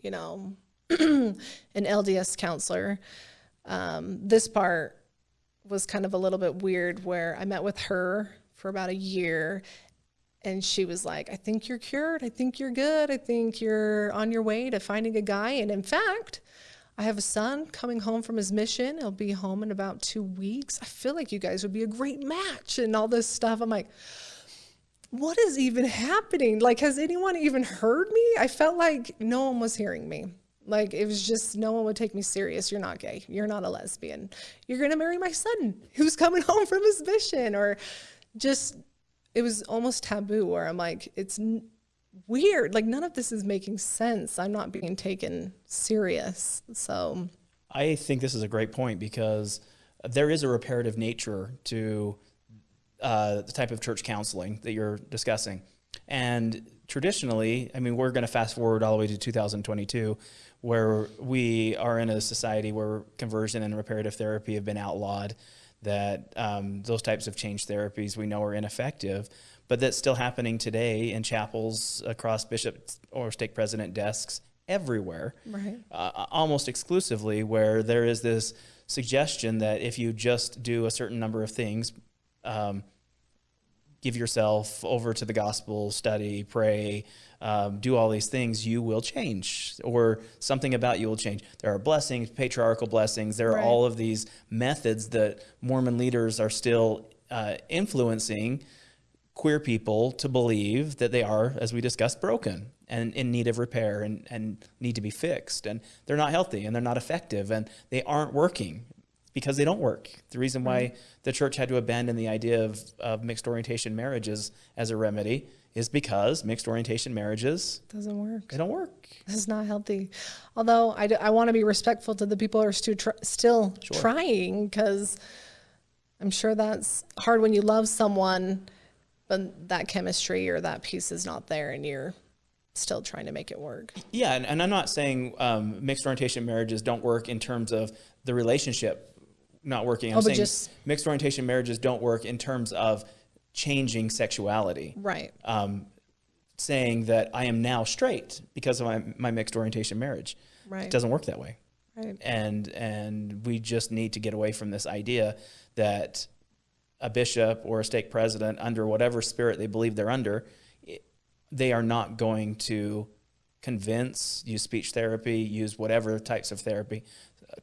you know, <clears throat> an LDS counselor. Um, this part was kind of a little bit weird where I met with her for about a year and she was like, I think you're cured. I think you're good. I think you're on your way to finding a guy. And in fact, I have a son coming home from his mission. He'll be home in about two weeks. I feel like you guys would be a great match and all this stuff. I'm like, what is even happening? Like, has anyone even heard me? I felt like no one was hearing me. Like, it was just no one would take me serious. You're not gay. You're not a lesbian. You're going to marry my son who's coming <laughs> home from his mission. Or just, it was almost taboo where I'm like, it's weird. Like, none of this is making sense. I'm not being taken serious. So, I think this is a great point because there is a reparative nature to uh, the type of church counseling that you're discussing. And traditionally, I mean, we're going to fast forward all the way to 2022, where we are in a society where conversion and reparative therapy have been outlawed, that um, those types of change therapies we know are ineffective, but that's still happening today in chapels across bishop or stake president desks everywhere right. uh, almost exclusively where there is this suggestion that if you just do a certain number of things, um, give yourself over to the gospel, study, pray, um, do all these things, you will change, or something about you will change. There are blessings, patriarchal blessings. There are Right. all of these methods that Mormon leaders are still uh, influencing queer people to believe that they are, as we discussed, broken and in need of repair and, and need to be fixed. And they're not healthy and they're not effective and they aren't working. because they don't work. The reason why mm-hmm. the church had to abandon the idea of, of mixed orientation marriages as a remedy is because mixed orientation marriages Doesn't work. they don't work. This is not healthy. Although I, d- I want to be respectful to the people who are stu- tr- still Sure. trying because I'm sure that's hard when you love someone, but that chemistry or that piece is not there and you're still trying to make it work. Yeah, and, and I'm not saying um, mixed orientation marriages don't work in terms of the relationship not working. I'm Oh, saying just- mixed orientation marriages don't work in terms of changing sexuality. Right. Um, saying that I am now straight because of my, my mixed orientation marriage. Right. It doesn't work that way. Right. And and we just need to get away from this idea that a bishop or a stake president, under whatever spirit they believe they're under, they are not going to convince, use speech therapy, use whatever types of therapy,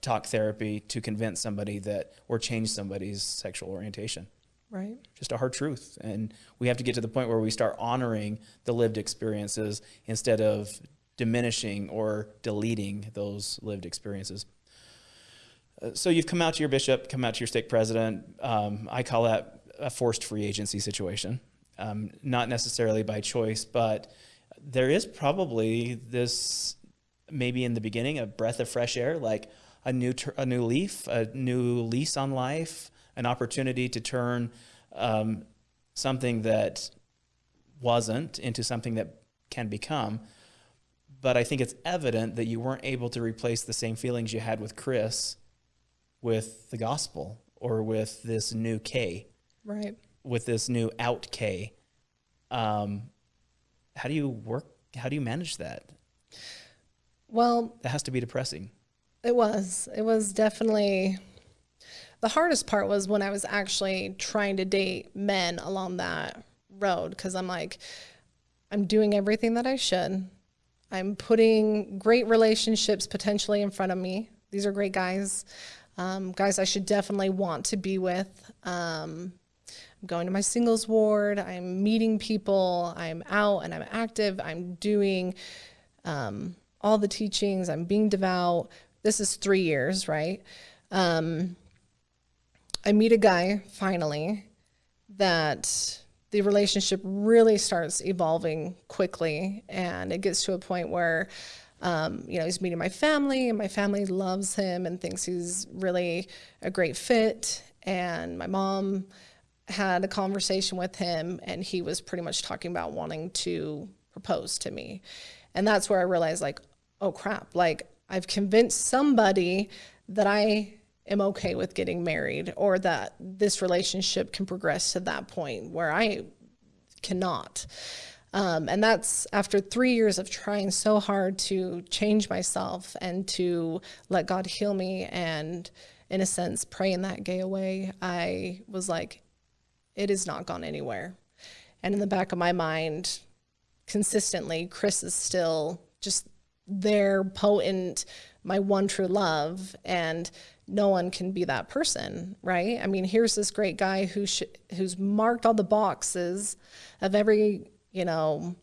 talk therapy to convince somebody that or change somebody's sexual orientation. Right. Just a hard truth. And we have to get to the point where we start honoring the lived experiences instead of diminishing or deleting those lived experiences. Uh, So you've come out to your bishop, come out to your stake president. Um, I call that a forced free agency situation. Um, not necessarily by choice, but there is probably this, maybe in the beginning, a breath of fresh air, like a new a new leaf, a new lease on life, an opportunity to turn um, something that wasn't into something that can become. But I think it's evident that you weren't able to replace the same feelings you had with Chris with the gospel or with this new Kay, Right. with this new out Kay. Um, how do you work? How do you manage that? Well, That has to be depressing. It was. It was definitely the hardest part was when I was actually trying to date men along that road because I'm like, I'm doing everything that I should. I'm putting great relationships potentially in front of me. These are great guys, um, guys I should definitely want to be with. Um, I'm going to my singles ward. I'm meeting people. I'm out and I'm active. I'm doing um, all the teachings. I'm being devout. This is three years, right? Um, I meet a guy finally that the relationship really starts evolving quickly, and it gets to a point where. Um, you know, he's meeting my family, and my family loves him and thinks he's really a great fit. And my mom had a conversation with him, and he was pretty much talking about wanting to propose to me. And that's where I realized, like, oh crap, like I've convinced somebody that I am okay with getting married or that this relationship can progress to that point where I cannot. Um, and that's after three years of trying so hard to change myself and to let God heal me and, in a sense, praying that gay away. I was like, it has not gone anywhere. And in the back of my mind, consistently, Chris is still just there, potent, my one true love. And no one can be that person, right? I mean, here's this great guy who who's marked all the boxes of every, you know,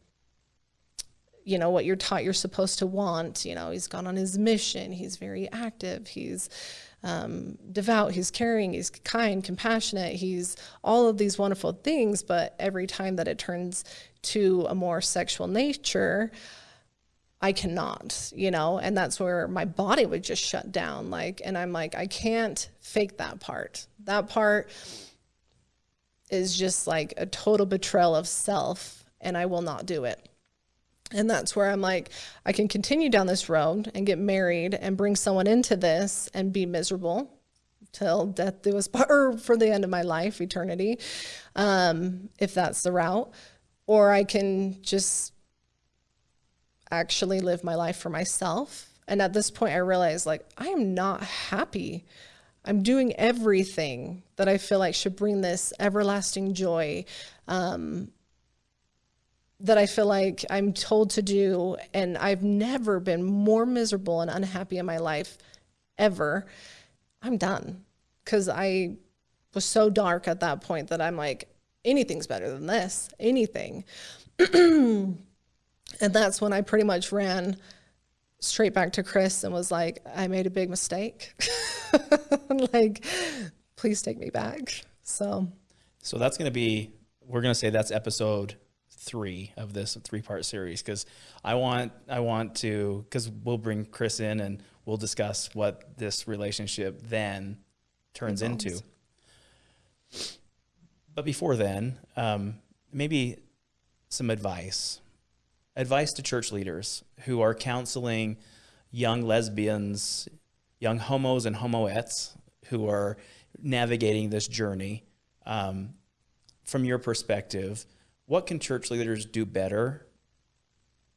you know what you're taught you're supposed to want. You know, he's gone on his mission. He's very active. He's um, devout. He's caring. He's kind, compassionate. He's all of these wonderful things. But every time that it turns to a more sexual nature, I cannot, you know, and that's where my body would just shut down. Like, and I'm like, I can't fake that part. That part is just like a total betrayal of self, and I will not do it. And that's where I'm like, I can continue down this road and get married and bring someone into this and be miserable till death do us part, or for the end of my life, eternity, um, if that's the route. Or I can just actually live my life for myself. And at this point, I realized like, I am not happy. I'm doing everything that I feel like should bring this everlasting joy um, that I feel like I'm told to do. And I've never been more miserable and unhappy in my life ever. I'm done because I was so dark at that point that I'm like, anything's better than this, anything. <clears throat> and that's when I pretty much ran straight back to Chris and was like, I made a big mistake. <laughs> like, please take me back. So, So that's going to be, we're going to say that's episode three of this three part series because I want, I want to, because we'll bring Chris in and we'll discuss what this relationship then turns into. But before then, um, maybe some advice. Advice to church leaders who are counseling young lesbians, young homos and homoettes who are navigating this journey. Um, from your perspective, what can church leaders do better?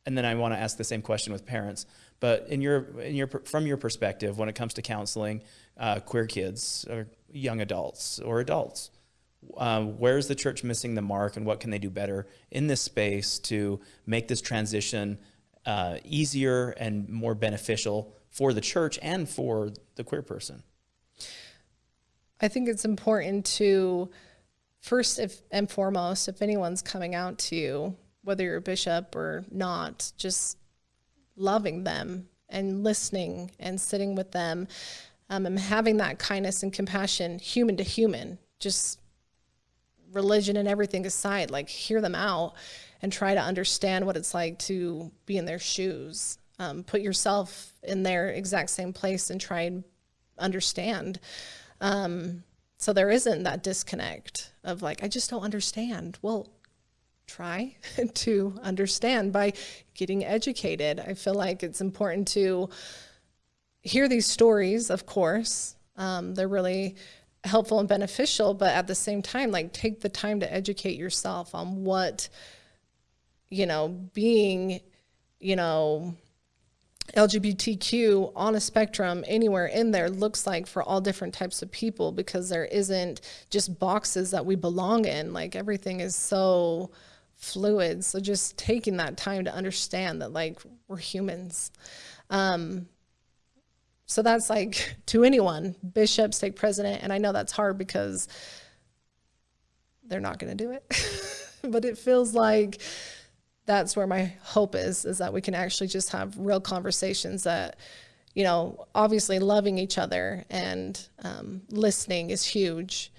And then I want to ask the same question with parents. But in your, in your, from your perspective, when it comes to counseling uh, queer kids or young adults or adults, uh, where's the church missing the mark, and what can they do better in this space to make this transition uh, easier and more beneficial for the church and for the queer person? I think it's important to first if and foremost, if anyone's coming out to you, whether you're a bishop or not, just loving them and listening and sitting with them um, and having that kindness and compassion, human to human, just religion and everything aside, like hear them out and try to understand what it's like to be in their shoes. Um, put yourself in their exact same place and try and understand. Um, so there isn't that disconnect of like, I just don't understand. Well, try <laughs> to understand by getting educated. I feel like it's important to hear these stories, of course. Um, they're really helpful and beneficial, but at the same time, like take the time to educate yourself on what, you know, being, you know, LGBTQ on a spectrum anywhere in there looks like for all different types of people because there isn't just boxes that we belong in. Like everything is so fluid. So just taking that time to understand that like we're humans. Um, so that's like <laughs> to anyone, bishop, stake president. And I know that's hard because they're not going to do it. <laughs> but it feels like that's where my hope is is that we can actually just have real conversations that you know obviously loving each other and um, listening is huge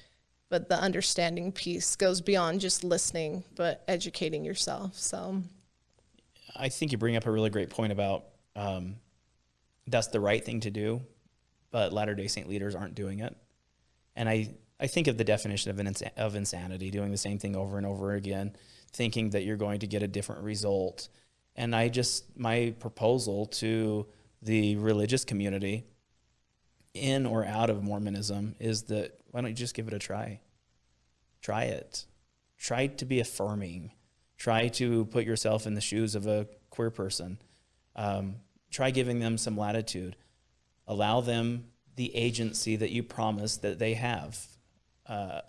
but the understanding piece goes beyond just listening but educating yourself. So. I think you bring up a really great point about um, that's the right thing to do, but Latter Day Saint leaders aren't doing it. And I, I think of the definition of, an of insanity, doing the same thing over and over again, thinking that you're going to get a different result. And I just, my proposal to the religious community in or out of Mormonism is that why don't you just give it a try? Try it. Try to be affirming. Try to put yourself in the shoes of a queer person. Um, try giving them some latitude. Allow them the agency that you promised that they have. Uh,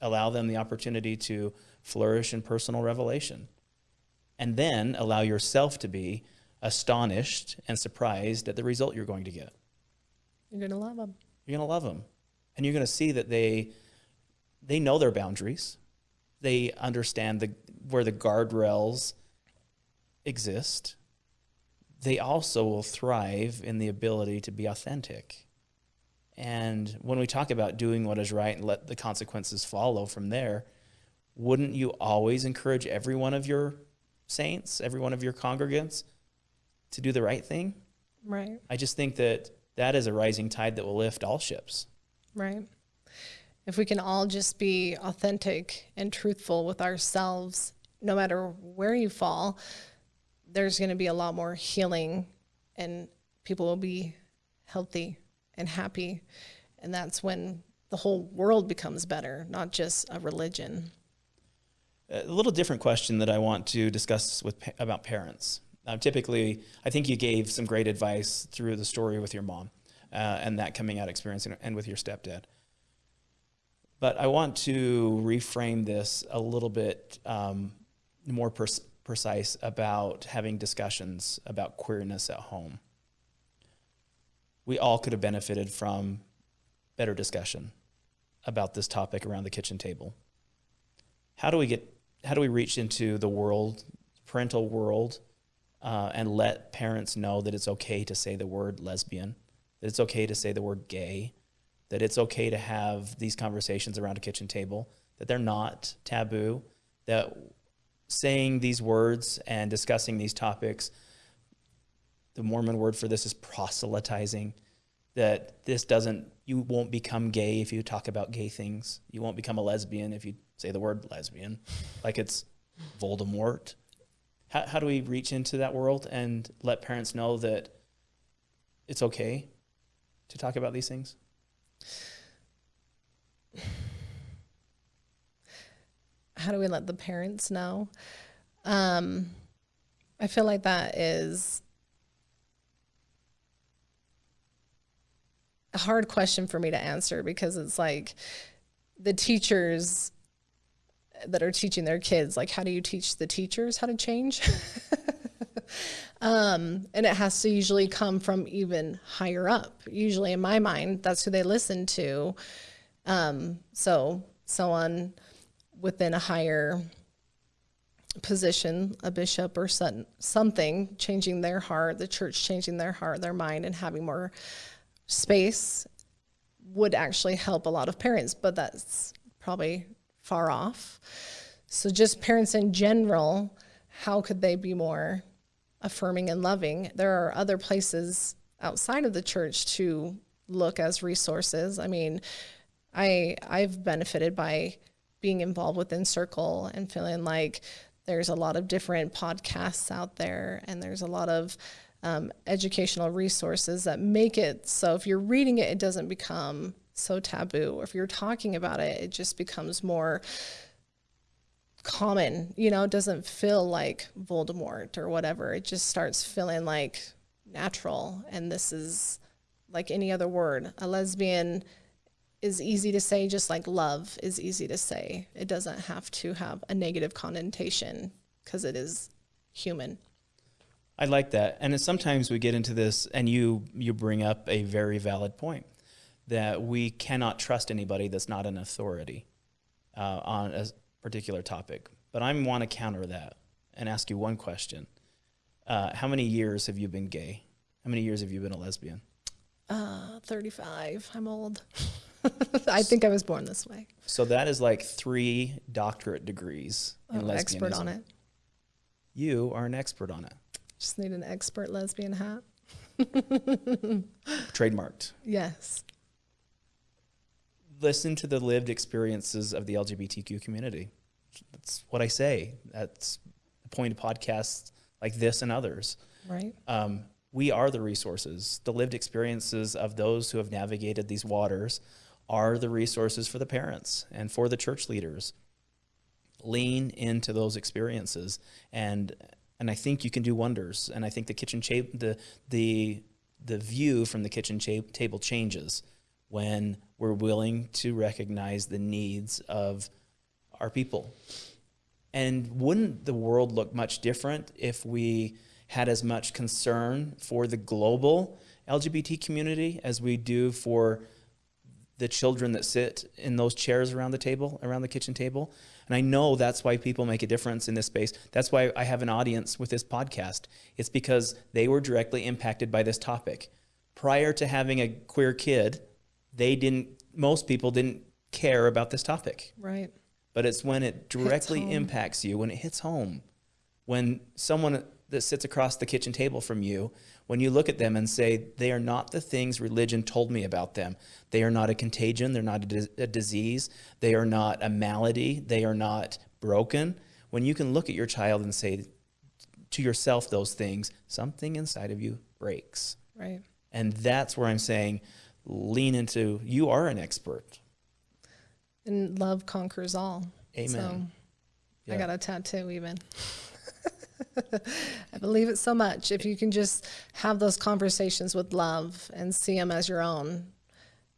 allow them the opportunity to flourish in personal revelation. And then allow yourself to be astonished and surprised at the result you're going to get. you're going to love them You're going to love them. And you're going to see that they they know their boundaries. They understand the where the guardrails exist. They also will thrive in the ability to be authentic. And when we talk about doing what is right and let the consequences follow from there, wouldn't you always encourage every one of your saints, every one of your congregants to do the right thing? right I just think that that is a rising tide that will lift all ships. right if we can all just be authentic and truthful with ourselves no matter where you fall there's going to be a lot more healing and people will be healthy and happy and that's when the whole world becomes better not just a religion A little different question that I want to discuss with about parents. Uh, typically, I think you gave some great advice through the story with your mom uh, and that coming out experience and, and with your stepdad. But I want to reframe this a little bit um, more precise about having discussions about queerness at home. We all could have benefited from better discussion about this topic around the kitchen table. How do we get how do we reach into the world, parental world, uh, and let parents know that it's okay to say the word lesbian, that it's okay to say the word gay, that it's okay to have these conversations around a kitchen table, that they're not taboo, that saying these words and discussing these topics, the Mormon word for this is proselytizing, that this doesn't, you won't become gay if you talk about gay things. You won't become a lesbian if you say the word lesbian, like it's Voldemort. How, how do we reach into that world and let parents know that it's okay to talk about these things? <sighs> How do we let the parents know? Um, I feel like that is a hard question for me to answer because it's like the teachers that are teaching their kids like how do you teach the teachers how to change? <laughs> Um, and it has to usually come from even higher up. Usually in my mind that's who they listen to. Um, so someone within a higher position a bishop or some, something changing their heart the church changing their heart their mind and having more space would actually help a lot of parents but that's probably far off. So, just parents in general, how could they be more affirming and loving? There are other places outside of the church to look as resources. I mean, I I've benefited by being involved within Circle and feeling like there's a lot of different podcasts out there and there's a lot of um, educational resources that make it so if you're reading it, it doesn't become so taboo. If you're talking about it, it just becomes more common, you know, it doesn't feel like Voldemort or whatever. It just starts feeling like natural. And this is like any other word. A lesbian is easy to say, just like love is easy to say. It doesn't have to have a negative connotation because it is human. I like that. And sometimes we get into this and you you bring up a very valid point that we cannot trust anybody that's not an authority uh, on a particular topic. But I want to counter that and ask you one question. Uh, how many years have you been gay? How many years have you been a lesbian? Uh, 35. I'm old. <laughs> I think I was born this way. So that is like three doctorate degrees in oh, Expert on it. You are an expert on it. Just need an expert lesbian hat. <laughs> Trademarked. Yes listen to the lived experiences of the LGBTQ community. That's what I say. That's the point of podcasts like this and others. Right. Um, we are the resources. The lived experiences of those who have navigated these waters are the resources for the parents and for the church leaders. Lean into those experiences, and and I think you can do wonders. And I think the kitchen the the the view from the kitchen table changes when we're willing to recognize the needs of our people. And wouldn't the world look much different if we had as much concern for the global LGBT community as we do for the children that sit in those chairs around the table, around the kitchen table? And I know that's why people make a difference in this space. That's why I have an audience with this podcast. It's because they were directly impacted by this topic. Prior to having a queer kid, they didn't, most people didn't care about this topic. Right. But it's when it directly impacts you, when it hits home, when someone that sits across the kitchen table from you, when you look at them and say, they are not the things religion told me about them. They are not a contagion. They're not a, a disease. They are not a malady. They are not broken. When you can look at your child and say to yourself those things, something inside of you breaks. Right. And that's where I'm saying, lean into you are an expert. And love conquers all. Amen. So yeah. I got a tattoo even. <laughs> I believe it so much. If you can just have those conversations with love and see them as your own,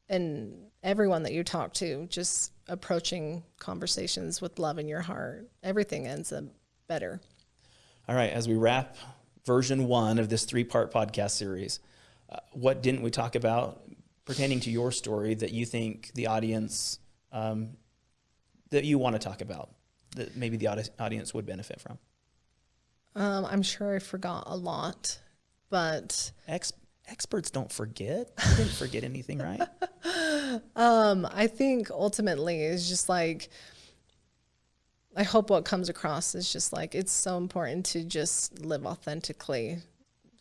and everyone that you talk to, just approaching conversations with love in your heart, everything ends up better. All right, as we wrap version one of this three part podcast series, uh, what didn't we talk about pertaining to your story that you think the audience um, that you want to talk about that maybe the audience would benefit from? Um, I'm sure I forgot a lot, but Ex- experts don't forget. <laughs> You didn't forget anything, right? Um, I think ultimately is just like I hope what comes across is just like it's so important to just live authentically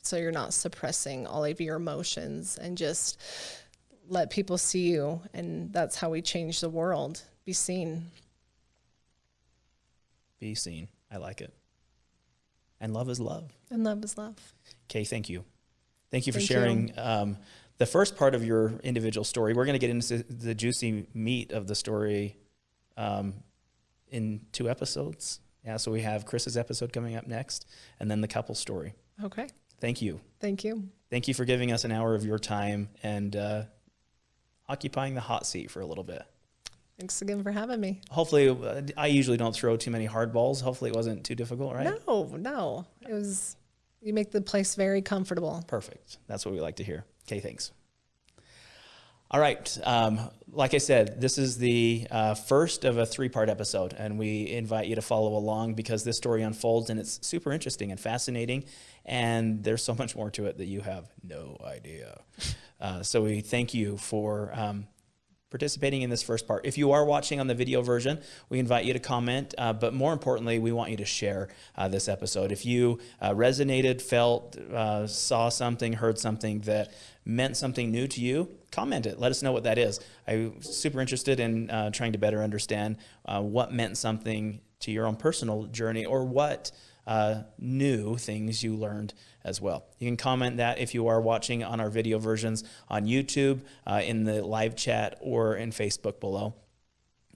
so you're not suppressing all of your emotions and just let people see you and that's how we change the world. Be seen. Be seen. I like it. And love is love. And love is love. Okay, thank you. Thank you for Thank you. sharing um, the first part of your individual story. We're going to get into the juicy meat of the story um, in two episodes. Yeah, so we have Chris's episode coming up next, and then the couple story. Okay. Thank you. Thank you. Thank you for giving us an hour of your time and uh, occupying the hot seat for a little bit. Thanks again for having me. Hopefully, uh, I usually don't throw too many hard balls. Hopefully, it wasn't too difficult, right? No, no. It was you make the place very comfortable. Perfect. That's what we like to hear. Okay, thanks. All right. Um, like I said, this is the uh, first of a three part episode, and we invite you to follow along because this story unfolds and it's super interesting and fascinating. And there's so much more to it that you have no idea. Uh, so we thank you for um, participating in this first part. If you are watching on the video version, we invite you to comment, uh, but more importantly, we want you to share uh, this episode. If you uh, resonated, felt, uh, saw something, heard something that meant something new to you, comment it. Let us know what that is. I'm super interested in uh, trying to better understand what meant something to your own personal journey or what uh, new things you learned as well. You can comment that if you are watching on our video versions on YouTube, uh, in the live chat, or in Facebook below.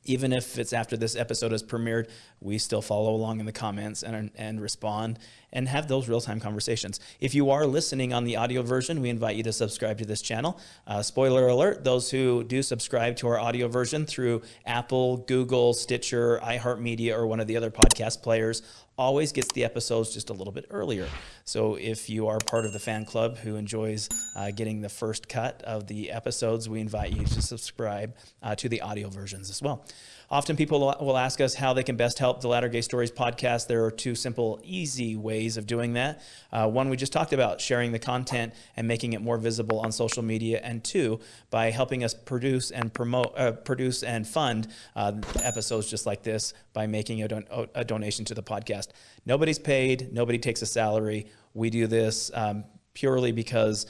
Even if it's after this episode is premiered, we still follow along in the comments and, and respond and have those real-time conversations. If you are listening on the audio version, we invite you to subscribe to this channel. Uh, spoiler alert, those who do subscribe to our audio version through Apple, Google, Stitcher, iHeartMedia, or one of the other podcast players always gets the episodes just a little bit earlier. So if you are part of the fan club who enjoys uh, getting the first cut of the episodes, we invite you to subscribe uh, to the audio versions as well. Often people will ask us how they can best help the Latter Gay Stories podcast. There are two simple, easy ways of doing that. Uh, one we just talked about, sharing the content and making it more visible on social media, and two, by helping us produce and promote, uh, produce and fund uh, episodes just like this by making a, don a donation to the podcast. Nobody's paid. Nobody takes a salary. We do this um, purely because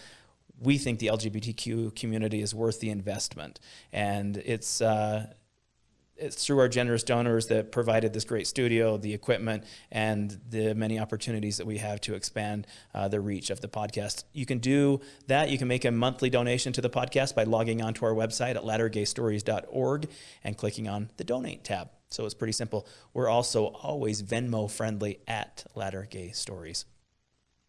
we think the LGBTQ community is worth the investment, and it's uh, it's through our generous donors that provided this great studio, the equipment, and the many opportunities that we have to expand uh, the reach of the podcast. You can do that. You can make a monthly donation to the podcast by logging onto our website at lattergaystories.org and clicking on the donate tab. So it's pretty simple. We're also always Venmo friendly at Latter Gay Stories.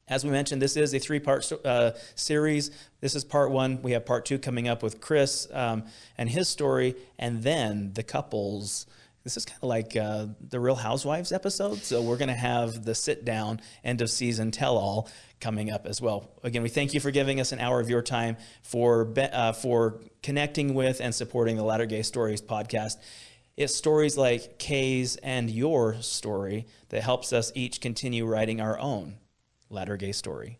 As we mentioned, this is a three-part uh, series. This is part one. We have part two coming up with Chris um, and his story, and then the couples. This is kind of like uh, the Real Housewives episode. So we're going to have the sit-down end of season tell-all coming up as well. Again, we thank you for giving us an hour of your time for uh, for connecting with and supporting the Latter Gay Stories podcast. It's stories like Kay's and your story that helps us each continue writing our own latter gay story.